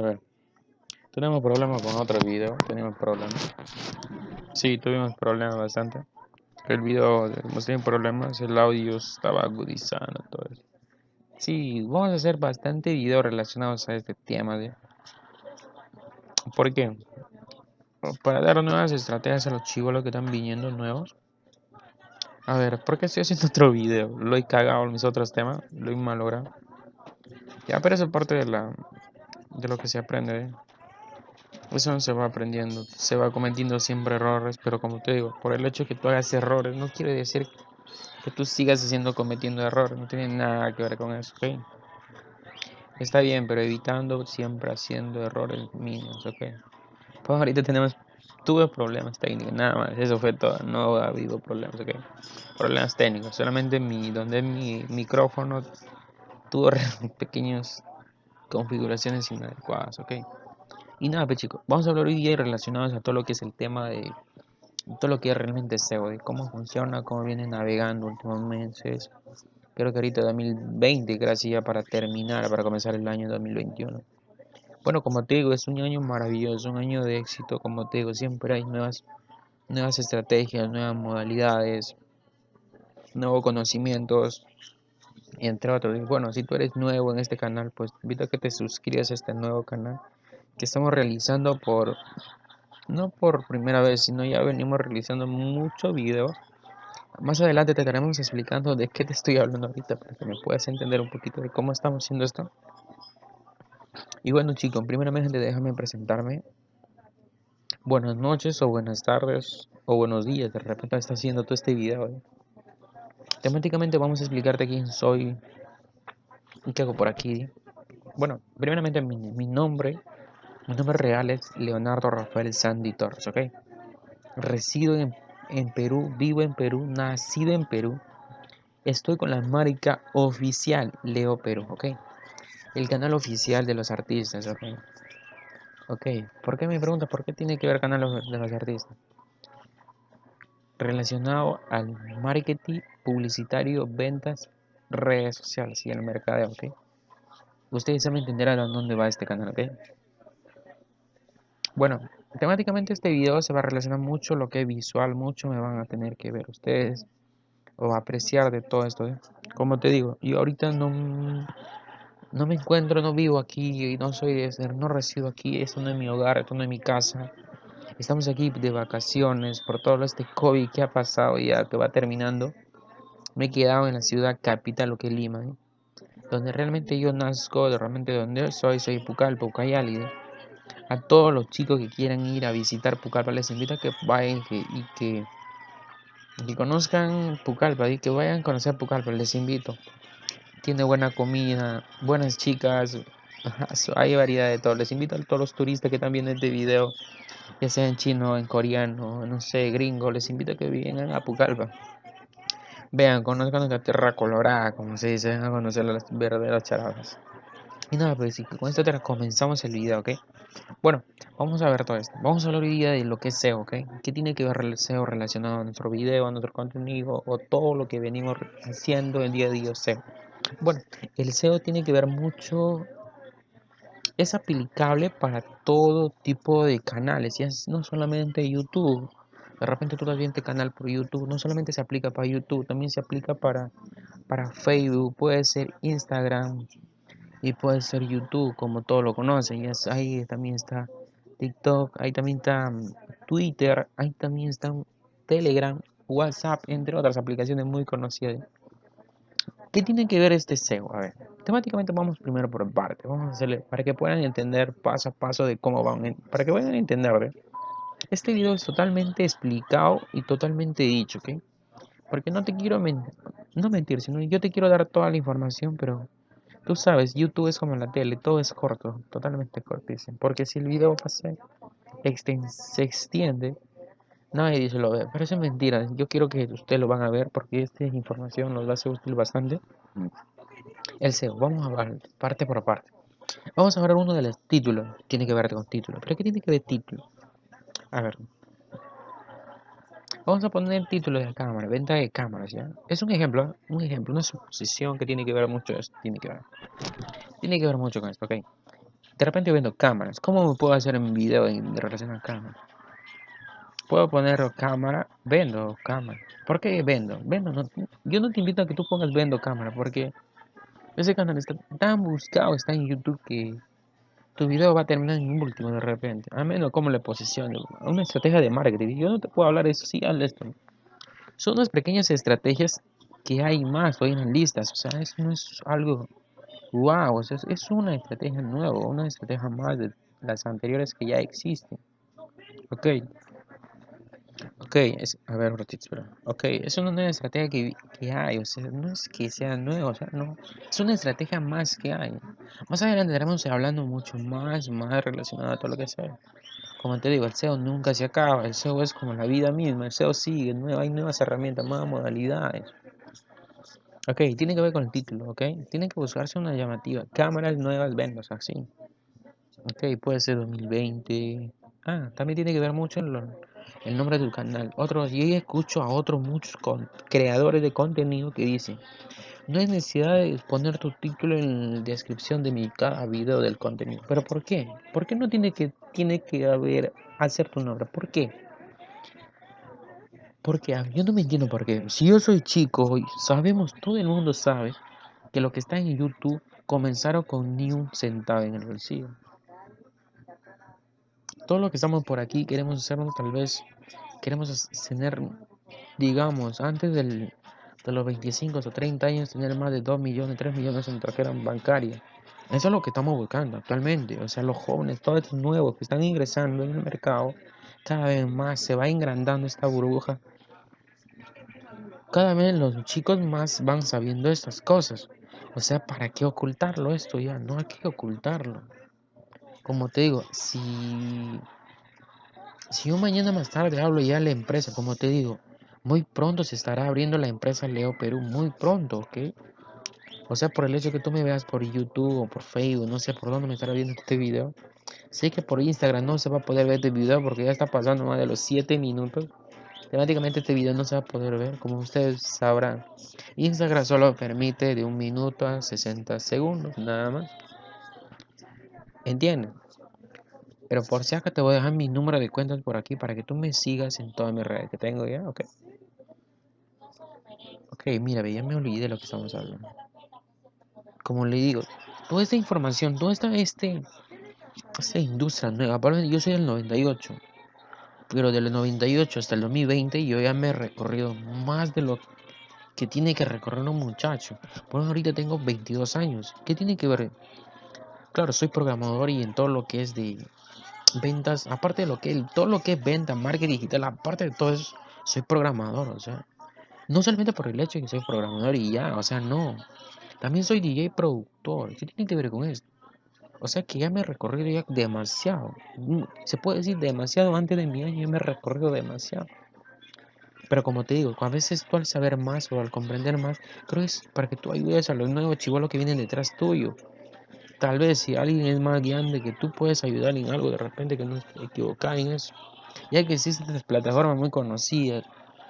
A ver. Tenemos problemas con otro video. Tenemos problemas. Sí, tuvimos problemas bastante. El video hemos tenido problemas. El audio estaba agudizando todo eso. Sí, vamos a hacer bastante videos relacionados a este tema. De... ¿Por qué? Para dar nuevas estrategias a los chivolos que están viniendo nuevos. A ver, ¿por qué estoy haciendo otro video? Lo he cagado en mis otros temas. Lo he malogrado. Ya, pero eso es parte de la de lo que se aprende. Eso no se va aprendiendo, se va cometiendo siempre errores, pero como te digo, por el hecho de que tú hagas errores, no quiere decir que tú sigas haciendo cometiendo errores, no tiene nada que ver con eso, ¿ok? Está bien, pero evitando siempre haciendo errores mínimos, ¿ok? Pues ahorita tenemos, tuve problemas técnicos, nada más, eso fue todo, no ha habido problemas, ¿ok? Problemas técnicos, solamente mi, donde mi micrófono tuvo pequeños configuraciones inadecuadas, ¿ok? Y nada, pues chicos, vamos a hablar hoy día relacionados a todo lo que es el tema de todo lo que es realmente SEO, de cómo funciona, cómo viene navegando últimos meses. Creo que ahorita 2020, gracias ya para terminar, para comenzar el año 2021. Bueno, como te digo, es un año maravilloso, un año de éxito, como te digo, siempre hay nuevas, nuevas estrategias, nuevas modalidades, nuevos conocimientos, entre otros. Y bueno, si tú eres nuevo en este canal, pues te invito a que te suscribas a este nuevo canal que estamos realizando por, no por primera vez, sino ya venimos realizando muchos videos. Más adelante te estaremos explicando de qué te estoy hablando ahorita para que me puedas entender un poquito de cómo estamos haciendo esto. Y bueno chicos, primeramente déjame presentarme. Buenas noches o buenas tardes o buenos días, de repente estás haciendo todo este video. ¿eh? Temáticamente vamos a explicarte quién soy y qué hago por aquí. Bueno, primeramente mi, nombre, mi nombre real es Leonardo Rafael Sandy Torres, ¿ok? Resido en, Perú, vivo en Perú, nacido en Perú. Estoy con la marca oficial Leo Perú, ¿ok? El canal oficial de los artistas, ¿ok? Ok, ¿por qué me preguntas por qué tiene que ver canal de los artistas? Relacionado al marketing publicitario, ventas, redes sociales y el mercadeo, ¿ok? Ustedes saben entenderán a dónde va este canal, ¿ok? Bueno, temáticamente este video se va a relacionar mucho lo que es visual, mucho me van a tener que ver ustedes o apreciar de todo esto, ¿eh? Como te digo, yo ahorita no, no me encuentro, no vivo aquí, y no soy, no resido aquí, esto no es mi hogar, esto no es mi casa, Estamos aquí de vacaciones por todo este COVID que ha pasado ya que va terminando. Me he quedado en la ciudad capital, lo que es Lima, ¿eh? donde realmente yo nazco, realmente donde soy, soy Pucallpa, Ucayali. A todos los chicos que quieran ir a visitar Pucallpa les invito a que vayan y que, que conozcan Pucallpa y que vayan a conocer Pucallpa, les invito. Tiene buena comida, buenas chicas, hay variedad de todo. Les invito a todos los turistas que están viendo este video ya sea en chino, en coreano, no sé, gringo, les invito a que vengan a Pucallpa. Vean, conozcan la tierra colorada, como se dice, a conocer las verdaderas charadas. Y nada, pues con esto comenzamos el video, ¿ok? Bueno, vamos a ver todo esto. Vamos a hablar hoy día de lo que es SEO, ¿ok? ¿Qué tiene que ver el SEO relacionado a nuestro video, a nuestro contenido o todo lo que venimos haciendo el día a día SEO? Bueno, el SEO tiene que ver mucho es aplicable para todo tipo de canales, y es no solamente YouTube. De repente tú también te canal por YouTube, no solamente se aplica para YouTube, también se aplica para, para Facebook, puede ser Instagram y puede ser YouTube, como todos lo conocen. Y ahí también está TikTok, ahí también está mm, Twitter, ahí también está Telegram, WhatsApp, entre otras aplicaciones muy conocidas. ¿Qué tiene que ver este SEO? A ver, temáticamente vamos primero por parte. Vamos a hacerle para que puedan entender paso a paso de cómo van, para que puedan entender. Este video es totalmente explicado y totalmente dicho, ¿ok? Porque no te quiero no mentir, sino yo te quiero dar toda la información, pero tú sabes, YouTube es como la tele, todo es corto, totalmente cortísimo. Porque si el video pasa, se extiende, Nadie dice lo ve, pero eso es mentira. Yo quiero que ustedes lo van a ver porque esta información nos va a ser útil bastante. El SEO, vamos a ver parte por parte. Vamos a ver uno de los títulos. Tiene que ver con título. ¿Pero qué tiene que ver título? A ver. Vamos a poner título de cámara, venta de cámaras, ¿ya? Es un ejemplo, un ejemplo, una suposición que tiene que ver mucho esto. Tiene que ver. Tiene que ver mucho con esto, ¿ok? de repente vendo cámaras. ¿Cómo me puedo hacer un video en relación a cámaras? Puedo poner cámara, vendo cámara. ¿Por qué vendo? Vendo, yo no te invito a que tú pongas vendo cámara porque ese canal está tan buscado, está en YouTube que tu video va a terminar en un último de repente. A menos como le posicione. Una estrategia de marketing. Yo no te puedo hablar de eso, sí, hazle esto. Son unas pequeñas estrategias que hay más hoy en listas. O sea, eso no es algo wow. O sea, es una estrategia nueva, una estrategia más de las anteriores que ya existen. Ok. Ok, es, a ver, espera. Ok, es una nueva estrategia que, que, hay, o sea, no es que sea nueva, o sea, no, es una estrategia más que hay. Más adelante estaremos hablando mucho más, más relacionado a todo lo que sea. Como te digo, el SEO nunca se acaba, el SEO es como la vida misma, el SEO sigue, nueva, hay nuevas herramientas, nuevas modalidades. Ok, tiene que ver con el título, ok, tiene que buscarse una llamativa, cámaras nuevas ventas, así. Ok, puede ser 2020. Ah, también tiene que ver mucho en lo el nombre del canal. Otros, y escucho a otros muchos creadores de contenido que dicen, no hay necesidad de poner tu título en la descripción de mi cada video del contenido. ¿Pero por qué? ¿Por qué no tiene que, tiene que haber, hacer tu nombre? ¿Por qué? Porque yo no me entiendo por qué. Si yo soy chico, sabemos, todo el mundo sabe que lo que está en YouTube comenzaron con ni un centavo en el bolsillo todo lo que estamos por aquí queremos hacernos tal vez, queremos tener, digamos, antes del, de los 25 o 30 años, tener más de 2 millones, 3 millones en tarjeta bancaria. Eso es lo que estamos buscando actualmente. O sea, los jóvenes, todos estos nuevos que están ingresando en el mercado, cada vez más se va engrandando esta burbuja. Cada vez los chicos más van sabiendo estas cosas. O sea, ¿para qué ocultarlo esto ya? No hay que ocultarlo como te digo, si, si yo mañana más tarde hablo ya de la empresa, como te digo, muy pronto se estará abriendo la empresa Leo Perú, muy pronto, ¿ok? O sea, por el hecho que tú me veas por YouTube o por Facebook, no sé por dónde me estará viendo este video. Sé que por Instagram no se va a poder ver este video porque ya está pasando más de los 7 minutos. Temáticamente este video no se va a poder ver, como ustedes sabrán. Instagram solo permite de un minuto a 60 segundos, nada más. ¿Entiendes? Pero por si acaso te voy a dejar mi número de cuentas por aquí para que tú me sigas en todas mis redes que tengo ya, ok. Ok, mira, ya me olvidé de lo que estamos hablando. Como le digo, toda esta información, toda esta, este, esta industria nueva, yo soy del 98, pero del 98 hasta el 2020 yo ya me he recorrido más de lo que tiene que recorrer un muchacho. Por ahorita tengo 22 años. ¿Qué tiene que ver? Claro, soy programador y en todo lo que es de ventas, aparte de lo que todo lo que es venta, marketing digital, aparte de todo eso, soy programador, o sea, no solamente por el hecho de que soy programador y ya, o sea, no. También soy DJ productor. ¿Qué tiene que ver con esto? O sea que ya me he recorrido ya demasiado. Mm, se puede decir demasiado antes de mi año, ya me he recorrido demasiado. Pero como te digo, a veces tú al saber más o al comprender más, creo que es para que tú ayudes a los nuevos chivolos que vienen detrás tuyo. Tal vez si alguien es más grande que tú puedes ayudar en algo de repente que no es equivocado en eso. Ya que existen plataformas muy conocidas.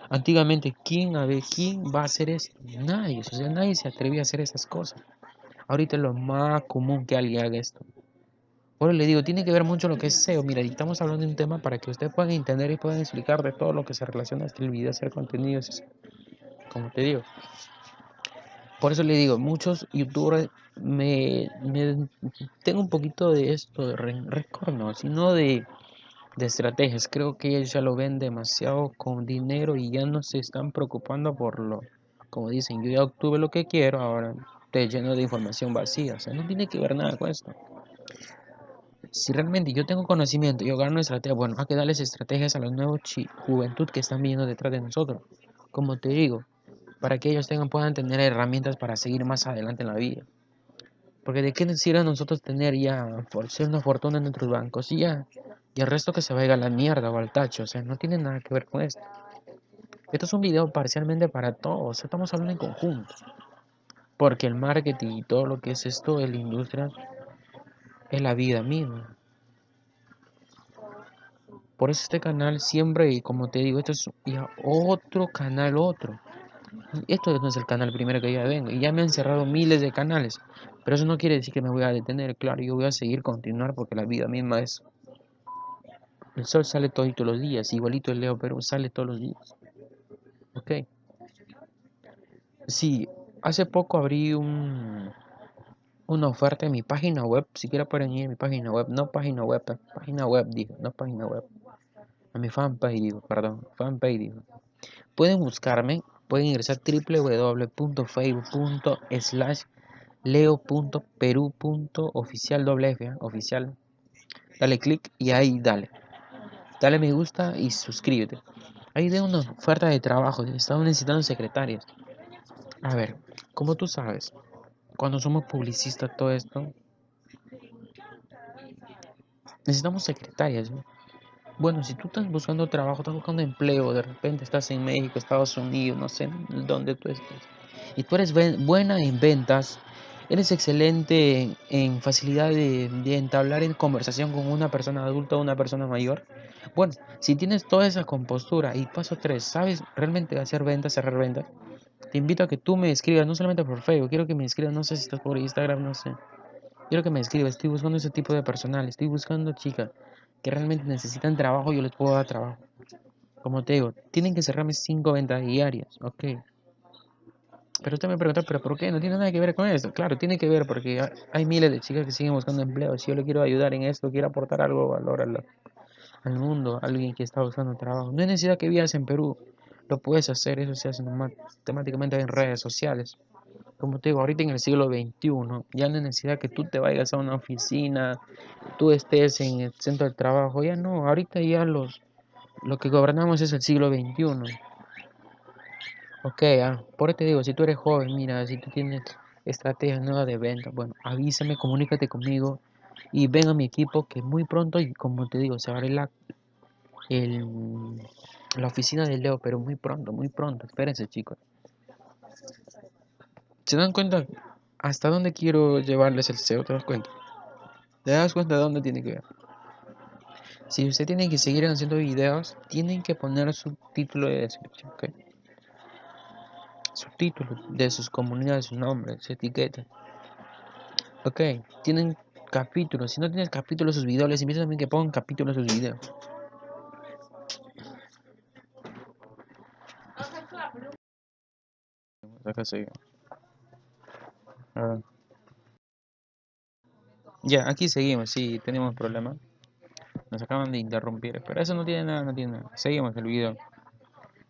Antiguamente, ¿quién, a ver, ¿quién va a hacer eso? Nadie. O sea, nadie se atrevía a hacer esas cosas. Ahorita es lo más común que alguien haga esto. Por le digo, tiene que ver mucho lo que es SEO. Mira, estamos hablando de un tema para que ustedes puedan entender y puedan explicar de todo lo que se relaciona a este video, hacer contenidos. Como te digo, por eso le digo, muchos youtubers me, tengo un poquito de esto de récord, no, sino de, de estrategias. Creo que ellos ya lo ven demasiado con dinero y ya no se están preocupando por lo, como dicen, yo ya obtuve lo que quiero, ahora te lleno de información vacía. O sea, no tiene que ver nada con esto. Si realmente yo tengo conocimiento, yo gano estrategia, bueno, hay que darles estrategias a los nuevos juventud que están viendo detrás de nosotros. Como te digo, para que ellos tengan, puedan tener herramientas para seguir más adelante en la vida. Porque de qué nos sirve a nosotros tener ya, por ser una fortuna en nuestros bancos y ya, y el resto que se vaya a la mierda o al tacho, o sea, no tiene nada que ver con esto. Esto es un video parcialmente para todos, estamos hablando en conjunto. Porque el marketing y todo lo que es esto de la industria es la vida misma. Por eso este canal siempre, y como te digo, esto es ya otro canal, otro. Esto no es el canal primero que ya vengo. Y ya me han cerrado miles de canales. Pero eso no quiere decir que me voy a detener, claro, yo voy a seguir continuar porque la vida misma es... El sol sale todos los días, igualito el Leo pero sale todos los días. Ok. Sí, hace poco abrí un, una oferta en mi página web. Si quieren pueden ir a mi página web. No página web, página web, digo, no página web. A mi fanpage, digo, perdón, fanpage. Pueden buscarme, pueden ingresar www.facebook.slash leo.peru.oficial ¿eh? oficial. Dale clic y ahí dale. Dale me gusta y suscríbete. Ahí de una oferta de trabajo. Estamos necesitando secretarias. A ver, como tú sabes, cuando somos publicistas, todo esto, necesitamos secretarias. Bueno, si tú estás buscando trabajo, estás buscando empleo, de repente estás en México, Estados Unidos, no sé dónde tú estés, y tú eres buena en ventas, eres excelente en, facilidad de, de, entablar en conversación con una persona adulta o una persona mayor. Bueno, si tienes toda esa compostura y paso 3, sabes realmente hacer ventas, cerrar ventas, te invito a que tú me escribas, no solamente por Facebook, quiero que me escribas, no sé si estás por Instagram, no sé. Quiero que me escribas, estoy buscando ese tipo de personal, estoy buscando chicas que realmente necesitan trabajo, yo les puedo dar trabajo. Como te digo, tienen que cerrarme 5 ventas diarias, ok. Pero usted me pregunta, ¿pero por qué? No tiene nada que ver con eso. Claro, tiene que ver porque hay miles de chicas que siguen buscando empleo. Si yo le quiero ayudar en esto, quiero aportar algo valor al, al mundo, alguien que está buscando trabajo. No hay necesidad que vivas en Perú lo puedes hacer, eso se hace temáticamente en redes sociales. Como te digo, ahorita en el siglo XXI, ya no hay necesidad que tú te vayas a una oficina, tú estés en el centro del trabajo, ya no, ahorita ya los, lo que gobernamos es el siglo XXI. Ok, ah, por eso te digo, si tú eres joven, mira, si tú tienes estrategias nuevas de venta, bueno, avísame, comunícate conmigo y ven a mi equipo que muy pronto, y como te digo, se abre la, el, la oficina de Leo, pero muy pronto, muy pronto. Espérense, chicos. ¿Se dan cuenta hasta dónde quiero llevarles el SEO? ¿Te das cuenta? ¿Te das cuenta de dónde tiene que ver? Si usted tiene que seguir haciendo videos, tienen que poner su título de descripción, ¿ok? Su título de sus comunidades, su nombre, su etiqueta. Ok, tienen capítulos. Si no tienes capítulos sus videos, les invito también que pongan capítulos sus videos. Ya, aquí seguimos, sí, tenemos problemas. Nos acaban de interrumpir, pero eso no tiene nada, no tiene nada. Seguimos el video.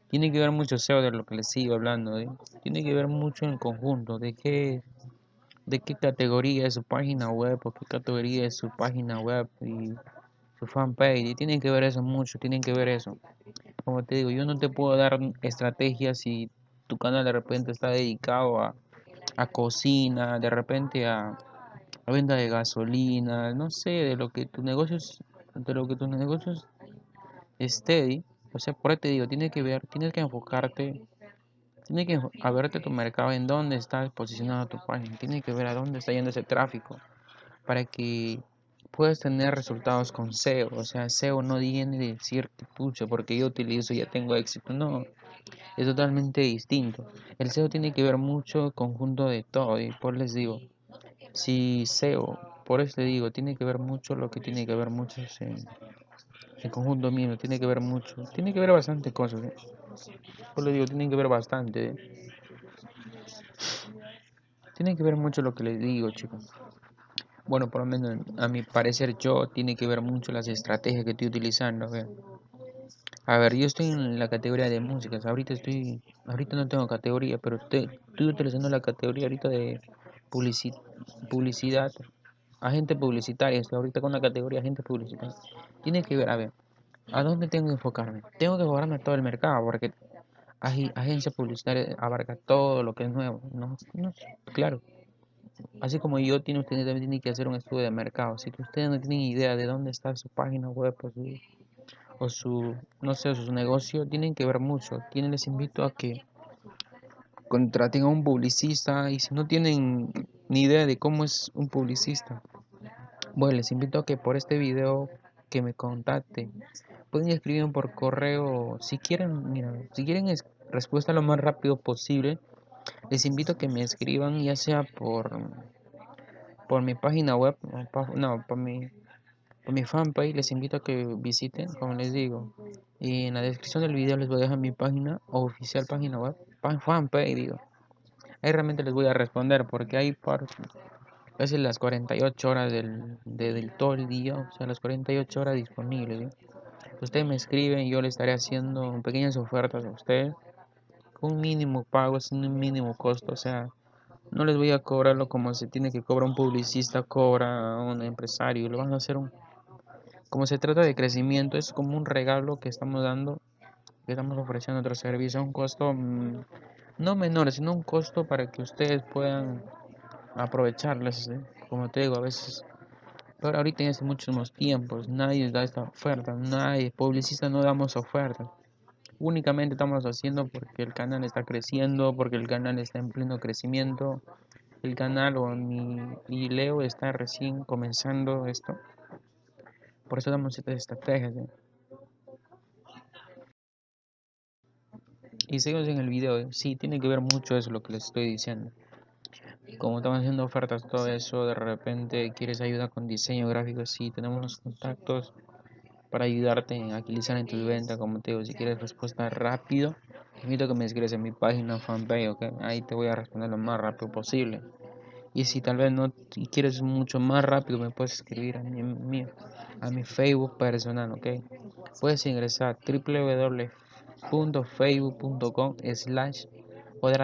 Tiene que ver mucho SEO de lo que les sigo hablando, ¿eh? Tiene que ver mucho en conjunto, de qué, de qué categoría es su página web, o qué categoría es su página web y su fanpage. Y tienen que ver eso mucho, tienen que ver eso. Como te digo, yo no te puedo dar estrategias si tu canal de repente está dedicado a, cocina, de repente a, venta de gasolina, no sé, de lo que tu negocio de lo que tus negocios esté, o sea, por ahí te digo, tienes que ver, tienes que enfocarte, tienes que a verte tu mercado, en dónde está posicionado tu página, tienes que ver a dónde está yendo ese tráfico, para que puedas tener resultados con SEO, o. Sea, SEO no viene de decirte, pucha, porque yo utilizo ya tengo éxito, no, es totalmente distinto. El SEO tiene que ver mucho conjunto de todo y por les digo, si SEO, por eso te digo, tiene que ver mucho lo que tiene que ver mucho en el conjunto mío, tiene que ver mucho, tiene que ver bastante cosas. ¿eh? Por les digo, tiene que ver bastante. ¿eh? Tiene que ver mucho lo que les digo, chicos. Bueno, por lo menos a mi parecer yo tiene que ver mucho las estrategias que estoy utilizando. A ver, yo estoy en la categoría de músicas. Ahorita estoy, ahorita no tengo categoría, pero estoy, utilizando la categoría ahorita de publicidad, agente publicitario. Estoy ahorita con la categoría agente publicitario. Tiene que ver, a ver, ¿a dónde tengo que enfocarme? Tengo que enfocarme todo el mercado, porque agencia publicitaria abarca todo lo que es nuevo. No, no, claro. Así como yo, tiene, usted también tiene que hacer un estudio de mercado. Si ustedes no tienen idea de dónde está su página web, pues o su, no sé, su negocio, tienen que ver mucho. Tienen, les invito a que contraten a un publicista y si no tienen ni idea de cómo es un publicista, bueno, les invito a que por este video que me contacten. Pueden escribir por correo, si quieren, mira, si quieren es respuesta lo más rápido posible, les invito a que me escriban ya sea por por mi página web, no, por mi, por mi fanpage, les invito a que visiten, como les digo. Y en la descripción del video les voy a dejar mi página oficial, página web, fanpage, digo. Ahí realmente les voy a responder porque hay por casi las 48 horas del, del todo el día, o sea, las 48 horas disponibles. Ustedes me escriben y yo les estaré haciendo pequeñas ofertas a ustedes con un mínimo pago, sin un mínimo costo, o sea, no les voy a cobrarlo como se tiene que cobrar un publicista, cobra un empresario, lo van a hacer un... Como se trata de crecimiento, es como un regalo que estamos dando, que estamos ofreciendo otro servicio a un costo mm, no menor, sino un costo para que ustedes puedan aprovecharles, ¿eh? como te digo, a veces pero ahorita en estos muchos tiempos nadie da esta oferta, nadie, publicista no damos ofertas. Únicamente estamos haciendo porque el canal está creciendo, porque el canal está en pleno crecimiento. El canal o mi y Leo está recién comenzando esto. Por eso damos estas estrategias. ¿eh? Y seguimos en el video. ¿eh? Sí, tiene que ver mucho eso lo que les estoy diciendo. Como estamos haciendo ofertas, todo eso, de repente quieres ayuda con diseño gráfico, sí, tenemos los contactos para ayudarte a agilizar en tu venta, como te digo, si quieres respuesta rápido, te invito a que me escribas en mi página fanpage, ¿ok? Ahí te voy a responder lo más rápido posible. Y si tal vez no quieres mucho más rápido, me puedes escribir a mi, a mi Facebook personal, ¿ok? Puedes ingresar www.facebook.com slash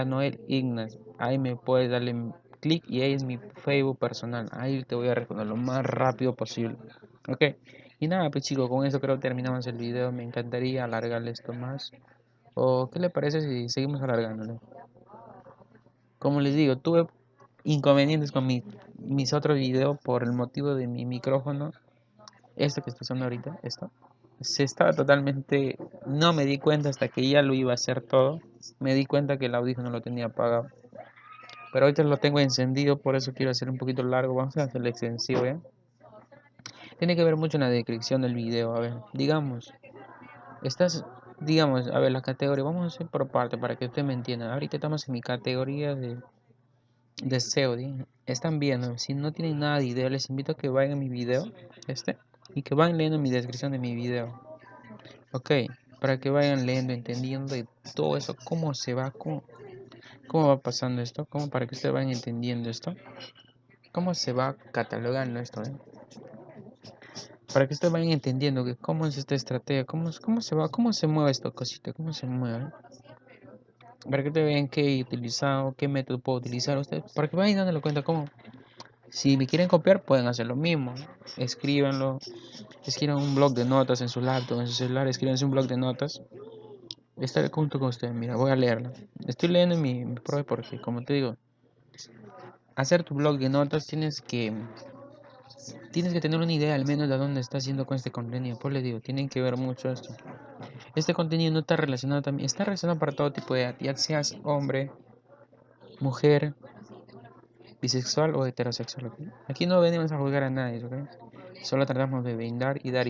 Noel Ignas. Ahí me puedes darle clic y ahí es mi Facebook personal. Ahí te voy a responder lo más rápido posible. ¿Ok? Y nada, pues chicos, con eso creo que terminamos el video. Me encantaría alargarle esto más. ¿O qué le parece si seguimos alargándolo? Como les digo, tuve inconvenientes con mis otros videos por el motivo de mi micrófono. Esto que estoy usando ahorita, esto. Se estaba totalmente... No me di cuenta hasta que ya lo iba a hacer todo. Me di cuenta que el audífono lo tenía apagado. Pero ahorita lo tengo encendido, por eso quiero hacer un poquito largo. Vamos a hacerlo extensivo, ¿eh? Tiene que ver mucho en la descripción del video. A ver, digamos, estás, digamos, a ver, la categoría, vamos a hacer por parte para que usted me entienda. Ahorita estamos en mi categoría de, de SEO. Están viendo, si no tienen nada de idea, les invito a que vayan a mi video, este, y que vayan leyendo mi descripción de mi video. Ok, para que vayan leyendo, entendiendo de todo eso, cómo se va, cómo, cómo va pasando esto, cómo para que ustedes vayan entendiendo esto, cómo se va catalogando esto. ¿eh? para que ustedes vayan entendiendo que cómo es esta estrategia, cómo, cómo se va, cómo se mueve esta cosita, cómo se mueve. Para que ustedes vean qué he utilizado, qué método puedo utilizar ustedes, para que vayan dándole cuenta cómo. Si me quieren copiar, pueden hacer lo mismo. Escríbanlo, escriban un blog de notas en su laptop, en su celular, escríbanse un blog de notas. Estaré junto con ustedes, mira, voy a leerlo. Estoy leyendo mi, mi porque, como te digo, hacer tu blog de notas tienes que tienes que tener una idea al menos de dónde estás haciendo con este contenido. Pues les digo, tienen que ver mucho esto. Este contenido no está relacionado también, está relacionado para todo tipo de edad, ya seas hombre, mujer, bisexual o heterosexual. Aquí no venimos a juzgar a nadie, Solo tratamos de brindar y dar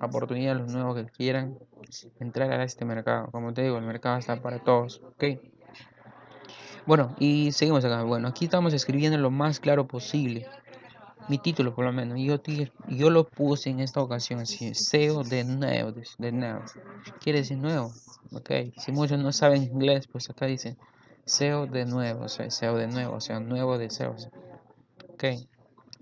oportunidad a los nuevos que quieran entrar a este mercado. Como te digo, el mercado está para todos, ¿ok? Bueno, y seguimos acá. Bueno, aquí estamos escribiendo lo más claro posible mi título por lo menos, yo, yo lo puse en esta ocasión así, SEO de nuevo, de nuevo, quiere decir nuevo, ok, si muchos no saben inglés, pues acá dice SEO de nuevo, o sea, SEO de nuevo, o sea, nuevo de SEO, ok,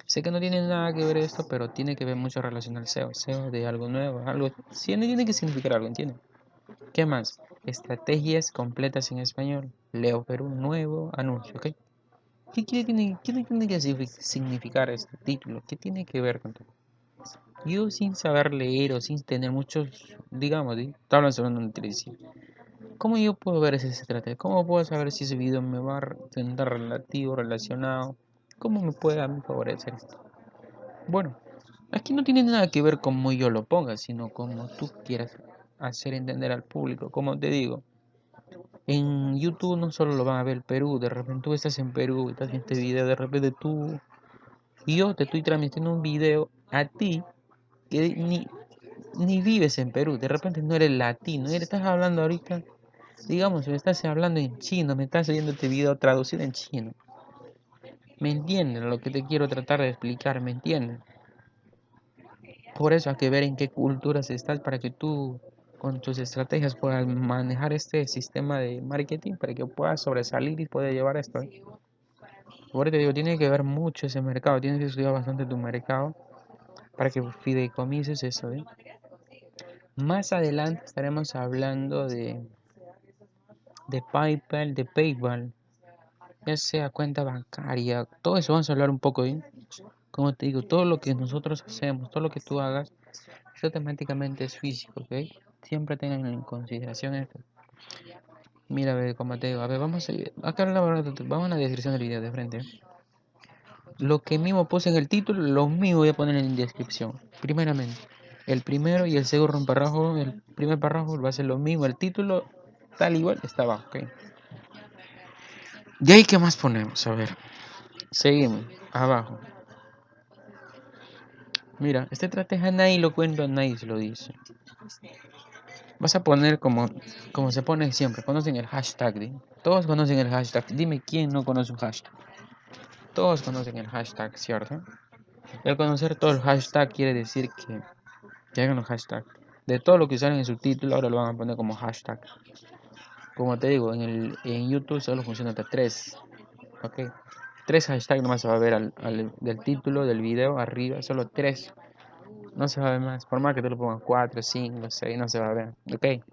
sé que no tiene nada que ver esto, pero tiene que ver mucho relación al SEO, SEO de algo nuevo, algo, sí, tiene que significar algo, ¿entienden? ¿Qué más? Estrategias completas en español, Leo Perú, nuevo anuncio, ok. ¿Qué, tiene, tiene que significar este título? ¿Qué tiene que ver con todo? Yo sin saber leer o sin tener muchos, digamos, hablando sobre una televisión. ¿Cómo yo puedo ver ese estrategia? ¿Cómo puedo saber si ese video me va a tener relativo, relacionado? ¿Cómo me puede a mí favorecer esto? Bueno, aquí no tiene nada que ver cómo yo lo ponga, sino como tú quieras hacer entender al público. Como te digo, en YouTube no solo lo van a ver Perú, de repente tú estás en Perú estás viendo este video, de repente tú y yo te estoy transmitiendo un video a ti que ni, ni vives en Perú, de repente no eres latino, estás hablando ahorita, digamos, me estás hablando en chino, me estás oyendo este video traducido en chino. ¿Me entienden lo que te quiero tratar de explicar? ¿Me entienden? Por eso hay que ver en qué culturas estás para que tú con tus estrategias puedas manejar este sistema de marketing para que puedas sobresalir y puedas llevar esto. ¿eh? Por eso te digo, tiene que ver mucho ese mercado, tienes que estudiar bastante tu mercado para que fideicomises eso. ¿eh? Más adelante estaremos hablando de, de PayPal, de PayPal, ya sea cuenta bancaria, todo eso vamos a hablar un poco. ¿eh? Como te digo, todo lo que nosotros hacemos, todo lo que tú hagas, automáticamente es físico, ¿ok? Siempre tengan en consideración esto. Mira, a ver, como te digo, a ver, vamos a, acá vamos a la descripción del video de frente. Lo que mismo puse en el título, lo mismo voy a poner en la descripción. Primeramente, el primero y el segundo párrafo, el primer párrafo va a ser lo mismo, el título tal igual está abajo, ok. ¿Y ahí qué más ponemos? A ver, seguimos, abajo. Mira, esta estrategia nadie lo cuenta, nadie se lo dice. Vas a poner como, como se pone siempre, conocen el hashtag. Todos conocen el hashtag. Dime quién no conoce un hashtag. Todos conocen el hashtag, ¿cierto? El conocer todo el hashtag quiere decir que, que hagan los hashtags. De todo lo que usaron en su título, ahora lo van a poner como hashtag. Como te digo, en, el, en YouTube solo funciona hasta tres. ¿Ok? Tres hashtags nomás se va a ver al, al, del título del video arriba, solo tres no se va a ver más. Por más que tú lo pongas 4, 5, 6, no se va a ver. Ok.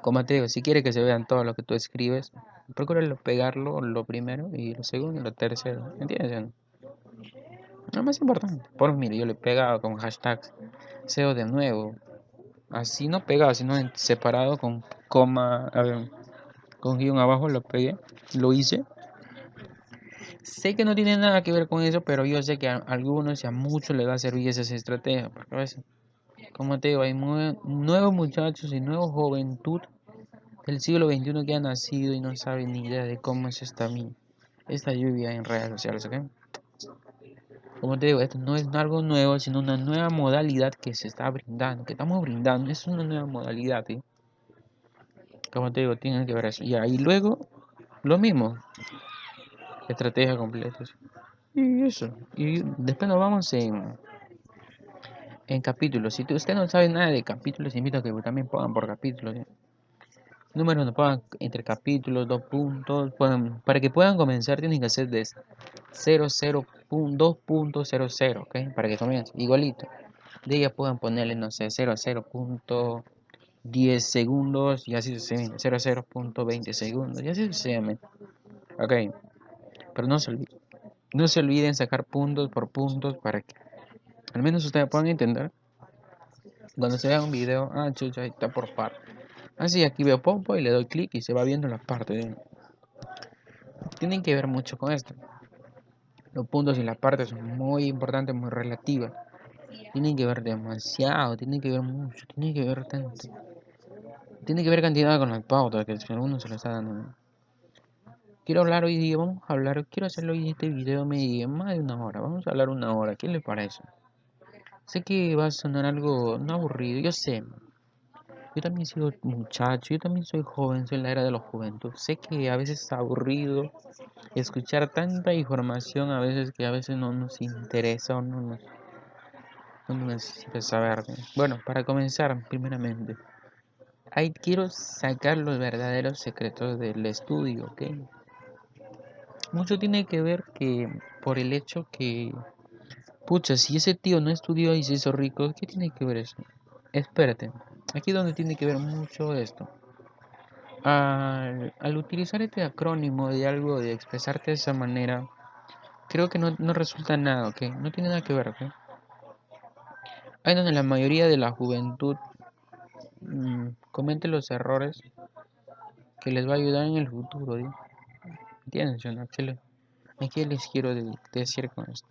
Como te digo, si quieres que se vean todo lo que tú escribes, procura pegarlo lo primero y lo segundo y lo tercero. ¿Entiendes? Lo más importante. Por mire, yo le he pegado con hashtags SEO de nuevo. Así no pegado, sino separado con coma, a ver, con guion abajo lo pegué, lo hice Sé que no tiene nada que ver con eso, pero yo sé que a algunos y a muchos les va a servir esa estrategia. Porque a veces, como te digo, hay nuevos muchachos y nueva juventud del siglo XXI que han nacido y no saben ni idea de cómo es esta, esta lluvia en redes sociales. ¿ok? Como te digo, esto no es algo nuevo, sino una nueva modalidad que se está brindando, que estamos brindando. Es una nueva modalidad. ¿sí? Como te digo, tienen que ver eso. Y ahí luego, lo mismo estrategia completa. Y eso. Y después nos vamos en, en capítulos. Si usted no sabe nada de capítulos, invito a que también pongan por capítulos. Números no pongan entre capítulos, dos puntos. para que puedan comenzar tienen que hacer de 0.2.00, ¿ok? Para que comiencen. Igualito. De ella puedan ponerle, no sé, 00.10 segundos y así sucesivamente. 00.20 segundos y así sucesivamente. Ok. Pero no se olviden, no se olviden sacar puntos por puntos para que al menos ustedes puedan entender. Cuando se vea un video, ah, chucha, ahí está por par. Así, aquí veo Popo y le doy clic y se va viendo la parte. Tienen que ver mucho con esto. Los puntos y las partes son muy importantes, muy relativas. Tienen que ver demasiado, tienen que ver mucho, tienen que ver tanto. Tiene que ver cantidad con la pauta que uno se lo está dando quiero hablar hoy día, vamos a hablar, quiero hacerlo hoy este video medio, más de una hora, vamos a hablar una hora, ¿qué le parece? Sé que va a sonar algo no aburrido, yo sé. Yo también soy muchacho, yo también soy joven, soy la era de los juventud. Sé que a veces es aburrido escuchar tanta información, a veces que a veces no nos interesa o no nos, no necesita saber. Bueno, para comenzar, primeramente, ahí quiero sacar los verdaderos secretos del estudio, ¿ok? Mucho tiene que ver que por el hecho que, pucha, si ese tío no estudió y se hizo rico, ¿qué tiene que ver eso? Espérate, aquí donde tiene que ver mucho esto. Al, utilizar este acrónimo de algo, de expresarte de esa manera, creo que no, resulta nada, ¿ok? No tiene nada que ver, ¿ok? Ahí donde la mayoría de la juventud mmm, los errores que les va a ayudar en el futuro, ¿sí? ¿Entiendes? ¿A qué les quiero decir con esto?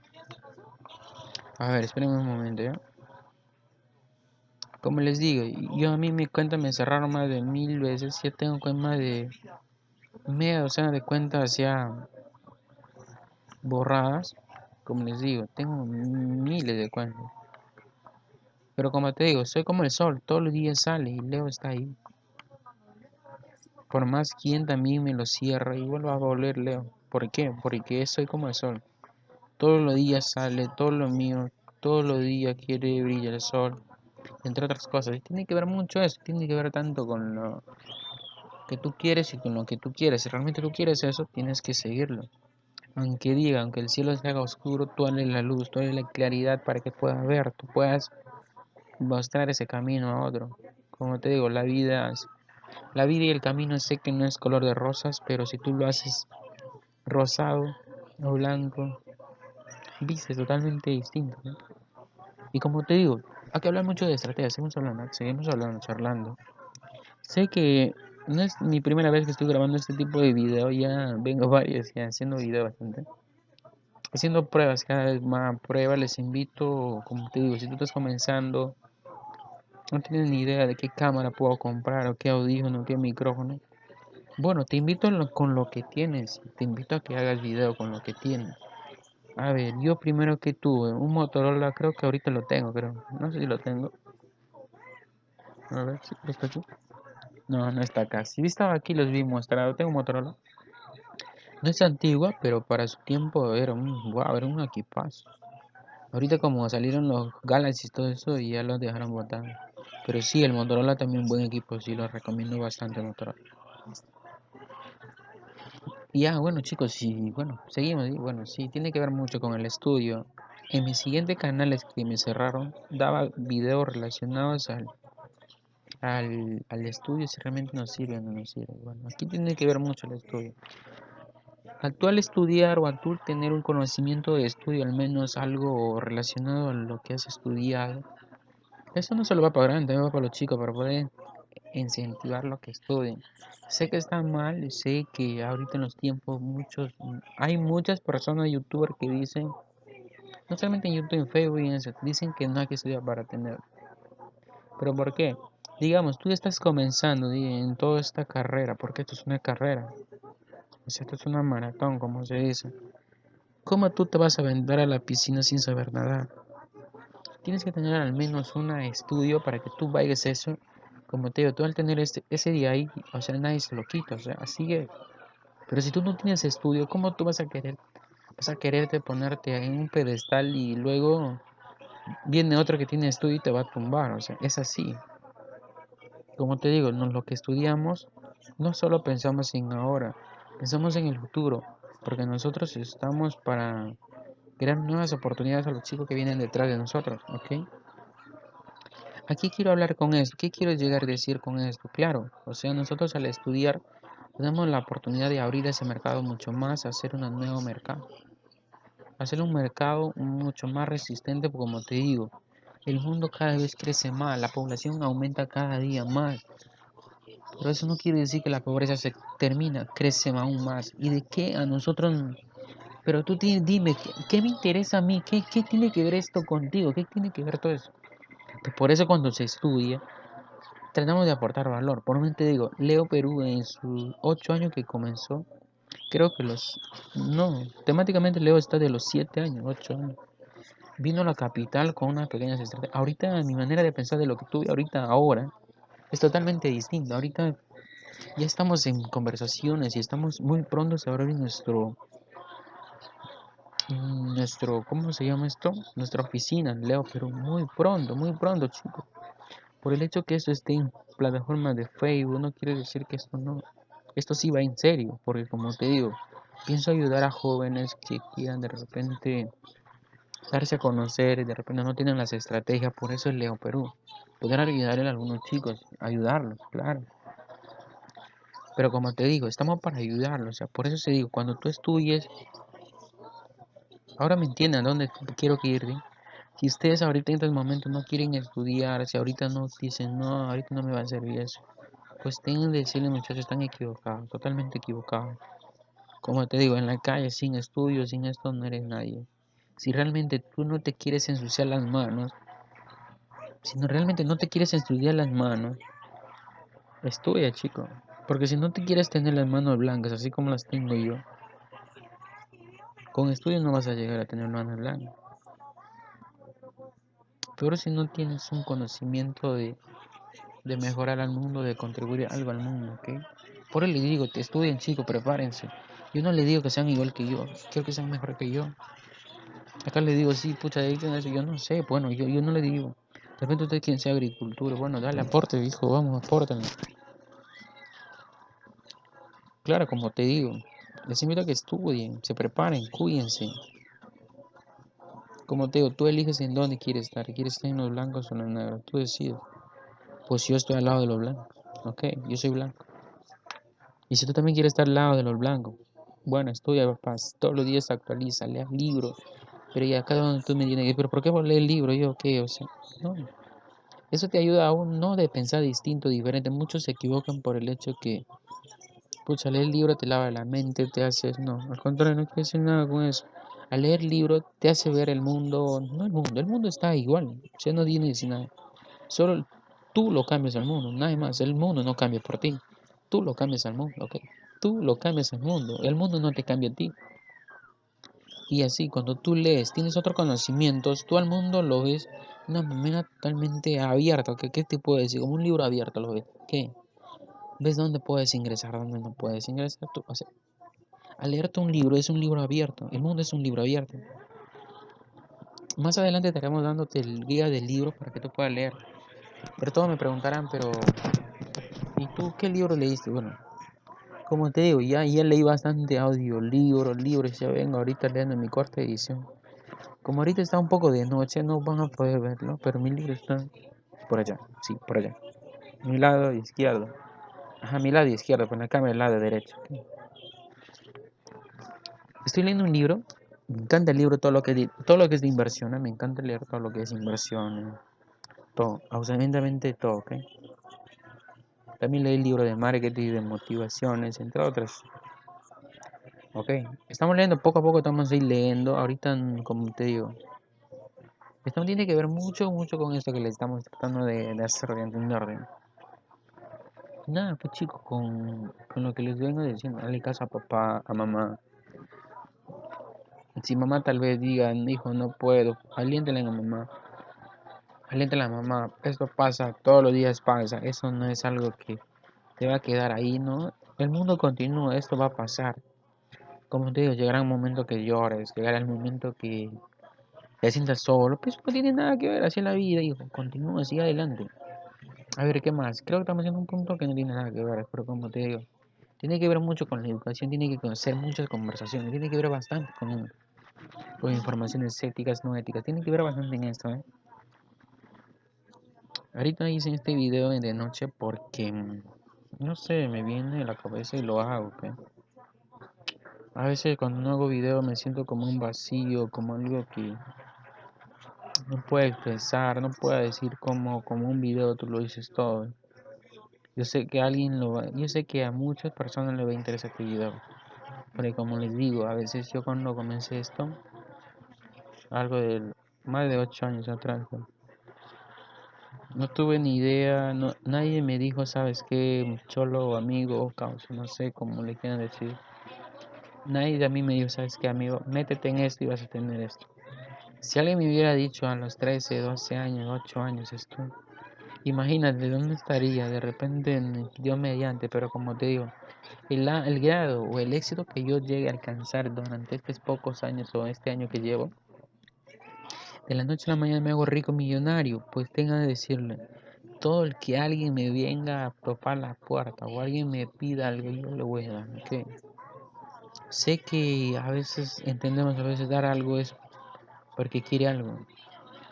A ver, espérenme un momento, ¿ya? Como les digo, yo a mí mi cuenta me cerraron más de mil veces. Ya tengo más de media docena de cuentas ya borradas. Como les digo, tengo miles de cuentas. Pero como te digo, soy como el sol, todos los días sale y Leo está ahí. Por más quien también me lo cierra, igual va a volver Leo. ¿Por qué? Porque soy como el sol. Todos los días sale, todo lo mío, todos los días quiere brillar el sol, entre otras cosas. Y tiene que ver mucho eso, tiene que ver tanto con lo que tú quieres y con lo que tú quieres. Si realmente tú quieres eso, tienes que seguirlo. Aunque diga, aunque el cielo se haga oscuro, tú dale la luz, tú dale la claridad para que puedas ver, tú puedas mostrar ese camino a otro. Como te digo, la vida, la vida y el camino sé que no es color de rosas, pero si tú lo haces rosado o blanco, viste totalmente distinto. Y como te digo, hay que hablar mucho de estrategia, seguimos hablando, seguimos hablando, charlando. Sé que no es mi primera vez que estoy grabando este tipo de video, ya vengo varios ya haciendo video bastante. Haciendo pruebas, cada vez más pruebas, les invito, como te digo, si tú estás comenzando, no tienes ni idea de qué cámara puedo comprar, o qué audífono, qué micrófono. Bueno, te invito con lo que tienes, te invito a que hagas video con lo que tienes. A ver, yo primero que tuve un Motorola, creo que ahorita lo tengo, creo. No sé si lo tengo. A ver, si está aquí. No, no está acá. Si estaba aquí, los vi mostrado. Tengo un Motorola. No es antigua, pero para su tiempo era un, wow, era un equipazo. Ahorita como salieron los Galaxy y todo eso, y ya los dejaron botar. Pero sí, el Motorola también un buen equipo, sí, lo recomiendo bastante Motorola. Y ya, bueno chicos, sí, bueno, seguimos, bueno, sí, tiene que ver mucho con el estudio. En mi siguiente canales que me cerraron, daba videos relacionados al al, al estudio si realmente nos sirve o no nos sirve. Bueno, aquí tiene que ver mucho el estudio. Actual estudiar o actual tener un conocimiento de estudio, al menos algo relacionado a lo que has estudiado, eso no solo va para grande, también va para los chicos, para poder incentivar lo que estudien. Sé que está mal, sé que ahorita en los tiempos muchos, hay muchas personas youtubers que dicen, no solamente en YouTube, en Facebook y en eso, dicen que no hay que estudiar para tener. ¿Pero por qué? digamos, tú estás comenzando en toda esta carrera, porque esto es una carrera, esto es una maratón, como se dice. ¿Cómo tú te vas a vender a la piscina sin saber nada? Tienes que tener al menos un estudio para que tú vayas eso. Como te digo, tú al tener este, ese día ahí, o sea, nadie se lo quita, o sea, sigue. Pero si tú no tienes estudio, ¿cómo tú vas a querer, vas a quererte ponerte en un pedestal y luego viene otro que tiene estudio y te va a tumbar? O sea, es así. Como te digo, lo que estudiamos no solo pensamos en ahora, pensamos en el futuro, porque nosotros estamos para crear nuevas oportunidades a los chicos que vienen detrás de nosotros, ¿ok? Aquí quiero hablar con esto, ¿qué quiero llegar a decir con esto? Claro, o sea, nosotros al estudiar tenemos la oportunidad de abrir ese mercado mucho más, hacer un nuevo mercado, hacer un mercado mucho más resistente, como te digo, el mundo cada vez crece más, la población aumenta cada día más. Pero eso no quiere decir que la pobreza se termina, crece aún más. ¿Y de qué a nosotros? Pero tú dime, ¿qué, me interesa a mí? ¿Qué, ¿Qué, tiene que ver esto contigo? ¿Qué tiene que ver todo eso? Pues por eso cuando se estudia, tratamos de aportar valor. Por lo te digo, Leo Perú en sus ocho años que comenzó, creo que los... No, temáticamente Leo está de los siete años, ocho años vino a la capital con unas pequeñas estrategias. Ahorita mi manera de pensar de lo que tuve ahorita ahora es totalmente distinta. Ahorita ya estamos en conversaciones y estamos muy pronto a abrir nuestro nuestro ¿cómo se llama esto? Nuestra oficina, Leo, pero muy pronto, muy pronto, chicos. Por el hecho que esto esté en plataformas de Facebook no quiere decir que esto no esto sí va en serio, porque como te digo, pienso ayudar a jóvenes que quieran de repente darse a conocer y de repente no tienen las estrategias, por eso es Leo Perú. Poder ayudarle a algunos chicos, ayudarlos, claro. Pero como te digo, estamos para ayudarlos, o sea, por eso se digo, cuando tú estudies, ahora me entienden dónde quiero que ir. Si ustedes ahorita en este momento no quieren estudiar, si ahorita no dicen, no, ahorita no me va a servir eso, pues tienen que decirle muchachos, están equivocados, totalmente equivocados. Como te digo, en la calle, sin estudios, sin esto, no eres nadie si realmente tú no te quieres ensuciar las manos, si realmente no te quieres ensuciar las manos, estudia, chico. Porque si no te quieres tener las manos blancas, así como las tengo yo, con estudio no vas a llegar a tener manos blancas. Pero si no tienes un conocimiento de, de mejorar al mundo, de contribuir algo al mundo, ¿ok? Por eso les digo, estudien, chicos, prepárense. Yo no le digo que sean igual que yo, quiero que sean mejor que yo. Acá le digo, sí, pucha. Yo no sé, bueno, yo, yo no le digo. De repente usted quiere sea agricultura, bueno, dale aporte, hijo, vamos, apórtenle. Claro, como te digo, les invito a que estudien, se preparen, cuídense. Como te digo, tú eliges en dónde quieres estar. ¿Quieres estar en los blancos o en los negros? Tú decides. Pues yo estoy al lado de los blancos. Ok, yo soy blanco. Y si tú también quieres estar al lado de los blancos, bueno, estudia, papás. Todos los días actualiza, lea libros. Pero ya cada uno tú me dices, pero ¿por qué vos lees el libro? Yo, ¿qué? O sea, no. Eso te ayuda aún no de pensar distinto, diferente. Muchos se equivocan por el hecho que, pucha, leer el libro te lava la mente, te hace, no, al contrario, no quiero decir nada con eso al leer el libro te hace ver el mundo, no el mundo, el mundo está igual, o no tiene nada. Solo tú lo cambias al mundo, nada más, el mundo no cambia por ti, tú lo cambias al mundo, ok, tú lo cambias al mundo, el mundo no te cambia a ti. Y así, cuando tú lees, tienes otros conocimientos, tú al mundo lo ves de una manera totalmente abierta, ¿ok? ¿Qué te puedo decir? Como un libro abierto lo ves, ¿qué? ¿Ves dónde puedes ingresar, dónde no puedes ingresar? Tú, o sea, al leerte un libro es un libro abierto, el mundo es un libro abierto. Más adelante estaremos dándote el guía del libro para que tú puedas leer. Pero todos me preguntarán, pero ¿y tú qué libro leíste? Bueno, como te digo, ya, ya leí bastante audiolibros, libros, ya vengo ahorita leyendo mi corta edición. Como ahorita está un poco de noche, no van a poder verlo, pero mi libro está por allá, sí, por allá. Mi lado izquierdo. Ajá, mi lado izquierdo, con la cámara del lado derecho. Estoy leyendo un libro, me encanta el libro, todo lo que, todo lo que es de inversión, ¿eh? me encanta leer todo lo que es inversión, todo, absolutamente todo, ¿ok? También leí el libro de marketing, de motivaciones, entre otras. Ok, estamos leyendo poco a poco, estamos ahí leyendo, ahorita, como te digo, esto tiene que ver mucho, mucho con esto que le estamos tratando de, hacer, de entender. Nada, pues chicos, con, con lo que les vengo diciendo, dale caso a papá, a mamá, si mamá tal vez diga, hijo, no puedo, aliéntale a mamá. Aliéntale a mamá. Esto pasa, todos los días pasa. Eso no es algo que te va a quedar ahí, ¿no? El mundo continúa, esto va a pasar. Como te digo, llegará un momento que llores, llegará el momento que te sientas solo. Pues no tiene nada que ver, así es la vida, hijo. Continúa, sigue adelante. A ver, ¿qué más? Creo que estamos en un punto que no tiene nada que ver, pero como te digo, tiene que ver mucho con la educación, tiene que conocer muchas conversaciones, tiene que ver bastante con con informaciones éticas, no éticas. Tiene que ver bastante en esto, ¿eh? Ahorita hice este video de noche porque, no sé, me viene a la cabeza y lo hago, A veces cuando no hago video me siento como un vacío, como algo que no puedo expresar, no puedo decir como, como un video tú lo dices todo. Yo sé que a alguien lo va, yo sé que a muchas personas le va a interesar este video. Porque como les digo, a veces yo cuando comencé esto, algo de más de ocho años atrás. No tuve ni idea, no, nadie me dijo, sabes qué, cholo, amigo, causa, no sé cómo le quieran decir. Nadie de mí me dijo, sabes qué, amigo, métete en esto y vas a tener esto. Si alguien me hubiera dicho a los 13, 12 años, 8 años esto, imagínate dónde estaría, de repente yo mediante, pero como te digo, el, el grado o el éxito que yo llegue a alcanzar durante estos pocos años o este año que llevo, de la noche a la mañana me hago rico millonario, pues tenga que decirle, todo el que alguien me venga a topar la puerta o alguien me pida algo, yo le voy a dar, Sé que a veces entendemos, a veces dar algo es porque quiere algo.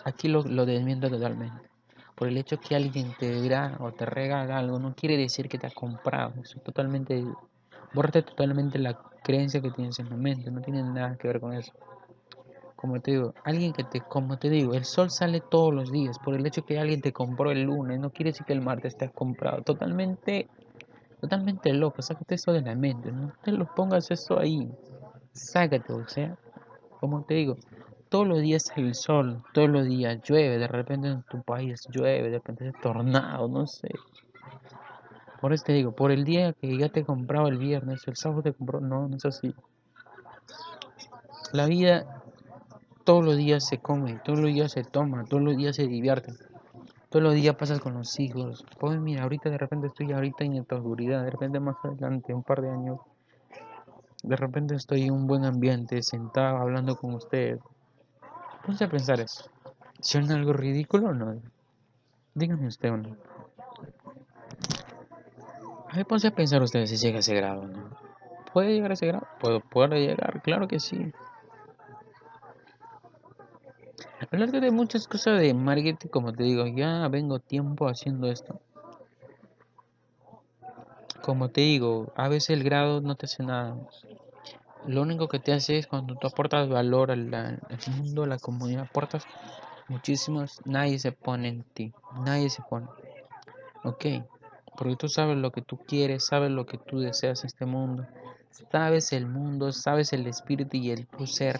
Aquí lo, lo desmiento totalmente. Por el hecho que alguien te dirá o te regala algo, no quiere decir que te ha comprado. Eso totalmente, borrate totalmente la creencia que tienes en la mente, no tiene nada que ver con eso como te digo, alguien que te, como te digo, el sol sale todos los días. Por el hecho que alguien te compró el lunes, no quiere decir que el martes te has comprado. Totalmente, totalmente loco. Sácate eso de la mente, no te lo pongas eso ahí. Sácate, o sea, como te digo, todos los días sale el sol, todos los días llueve, de repente en tu país llueve, de repente es tornado, no sé. Por eso te digo, por el día que ya te comprado el viernes, el sábado te compró, no, no es así. La vida todos los días se come, todos los días se toma, todos los días se divierte. Todos los días pasas con los hijos. Pues mira, ahorita de repente estoy ahorita en esta oscuridad, de repente más adelante, un par de años, de repente estoy en un buen ambiente, sentado, hablando con ustedes. Ponte a pensar eso. ¿Suena algo ridículo o no? Díganme usted o no. A ver, ponse a pensar ustedes si llega a ese grado, ¿no? ¿Puede llegar a ese grado? ¿Puedo, ¿Puede llegar? Claro que sí. Hablar de muchas cosas de marketing, como te digo, ya vengo tiempo haciendo esto. Como te digo, a veces el grado no te hace nada. Lo único que te hace es cuando tú aportas valor al, mundo, a la comunidad, aportas muchísimos, nadie se pone en ti, nadie se pone. Ok, porque tú sabes lo que tú quieres, sabes lo que tú deseas en este mundo, sabes el mundo, sabes el espíritu y el tu ser,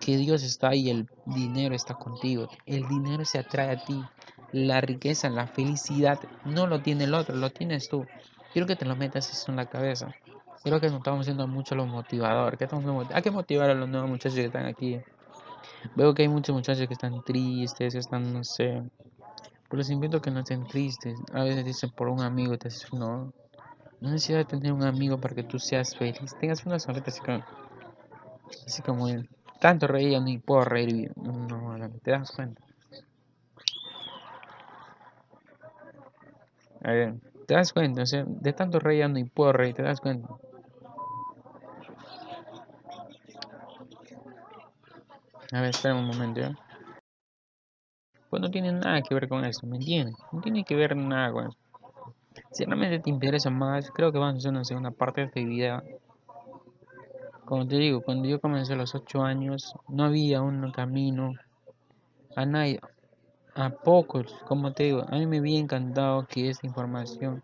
que Dios está ahí, el dinero está contigo, el dinero se atrae a ti, la riqueza, la felicidad, no lo tiene el otro, lo tienes tú. Quiero que te lo metas eso en la cabeza. Creo que nos estamos haciendo mucho los motivadores. Que Hay que motivar a los nuevos muchachos que están aquí. Veo que hay muchos muchachos que están tristes, están, no sé. Pero les invito a que no estén tristes. A veces dicen por un amigo, te dicen, no. No necesitas tener un amigo para que tú seas feliz. Tengas una sonrisa así como, así como él. Tanto reír, ni puedo reír. No, no, te das cuenta. A ver. Te das cuenta, o sea, de tanto reír ya no puedo reír, te das cuenta. A ver, espera un momento, ¿ya? Pues no tiene nada que ver con eso, ¿me entiendes? No tiene que ver nada con eso. Si realmente te interesa más, creo que vamos a hacer una segunda parte de este video. Como te digo, cuando yo comencé a los 8 años, no había un camino a nadie, a pocos, como te digo, a mí me había encantado que esta información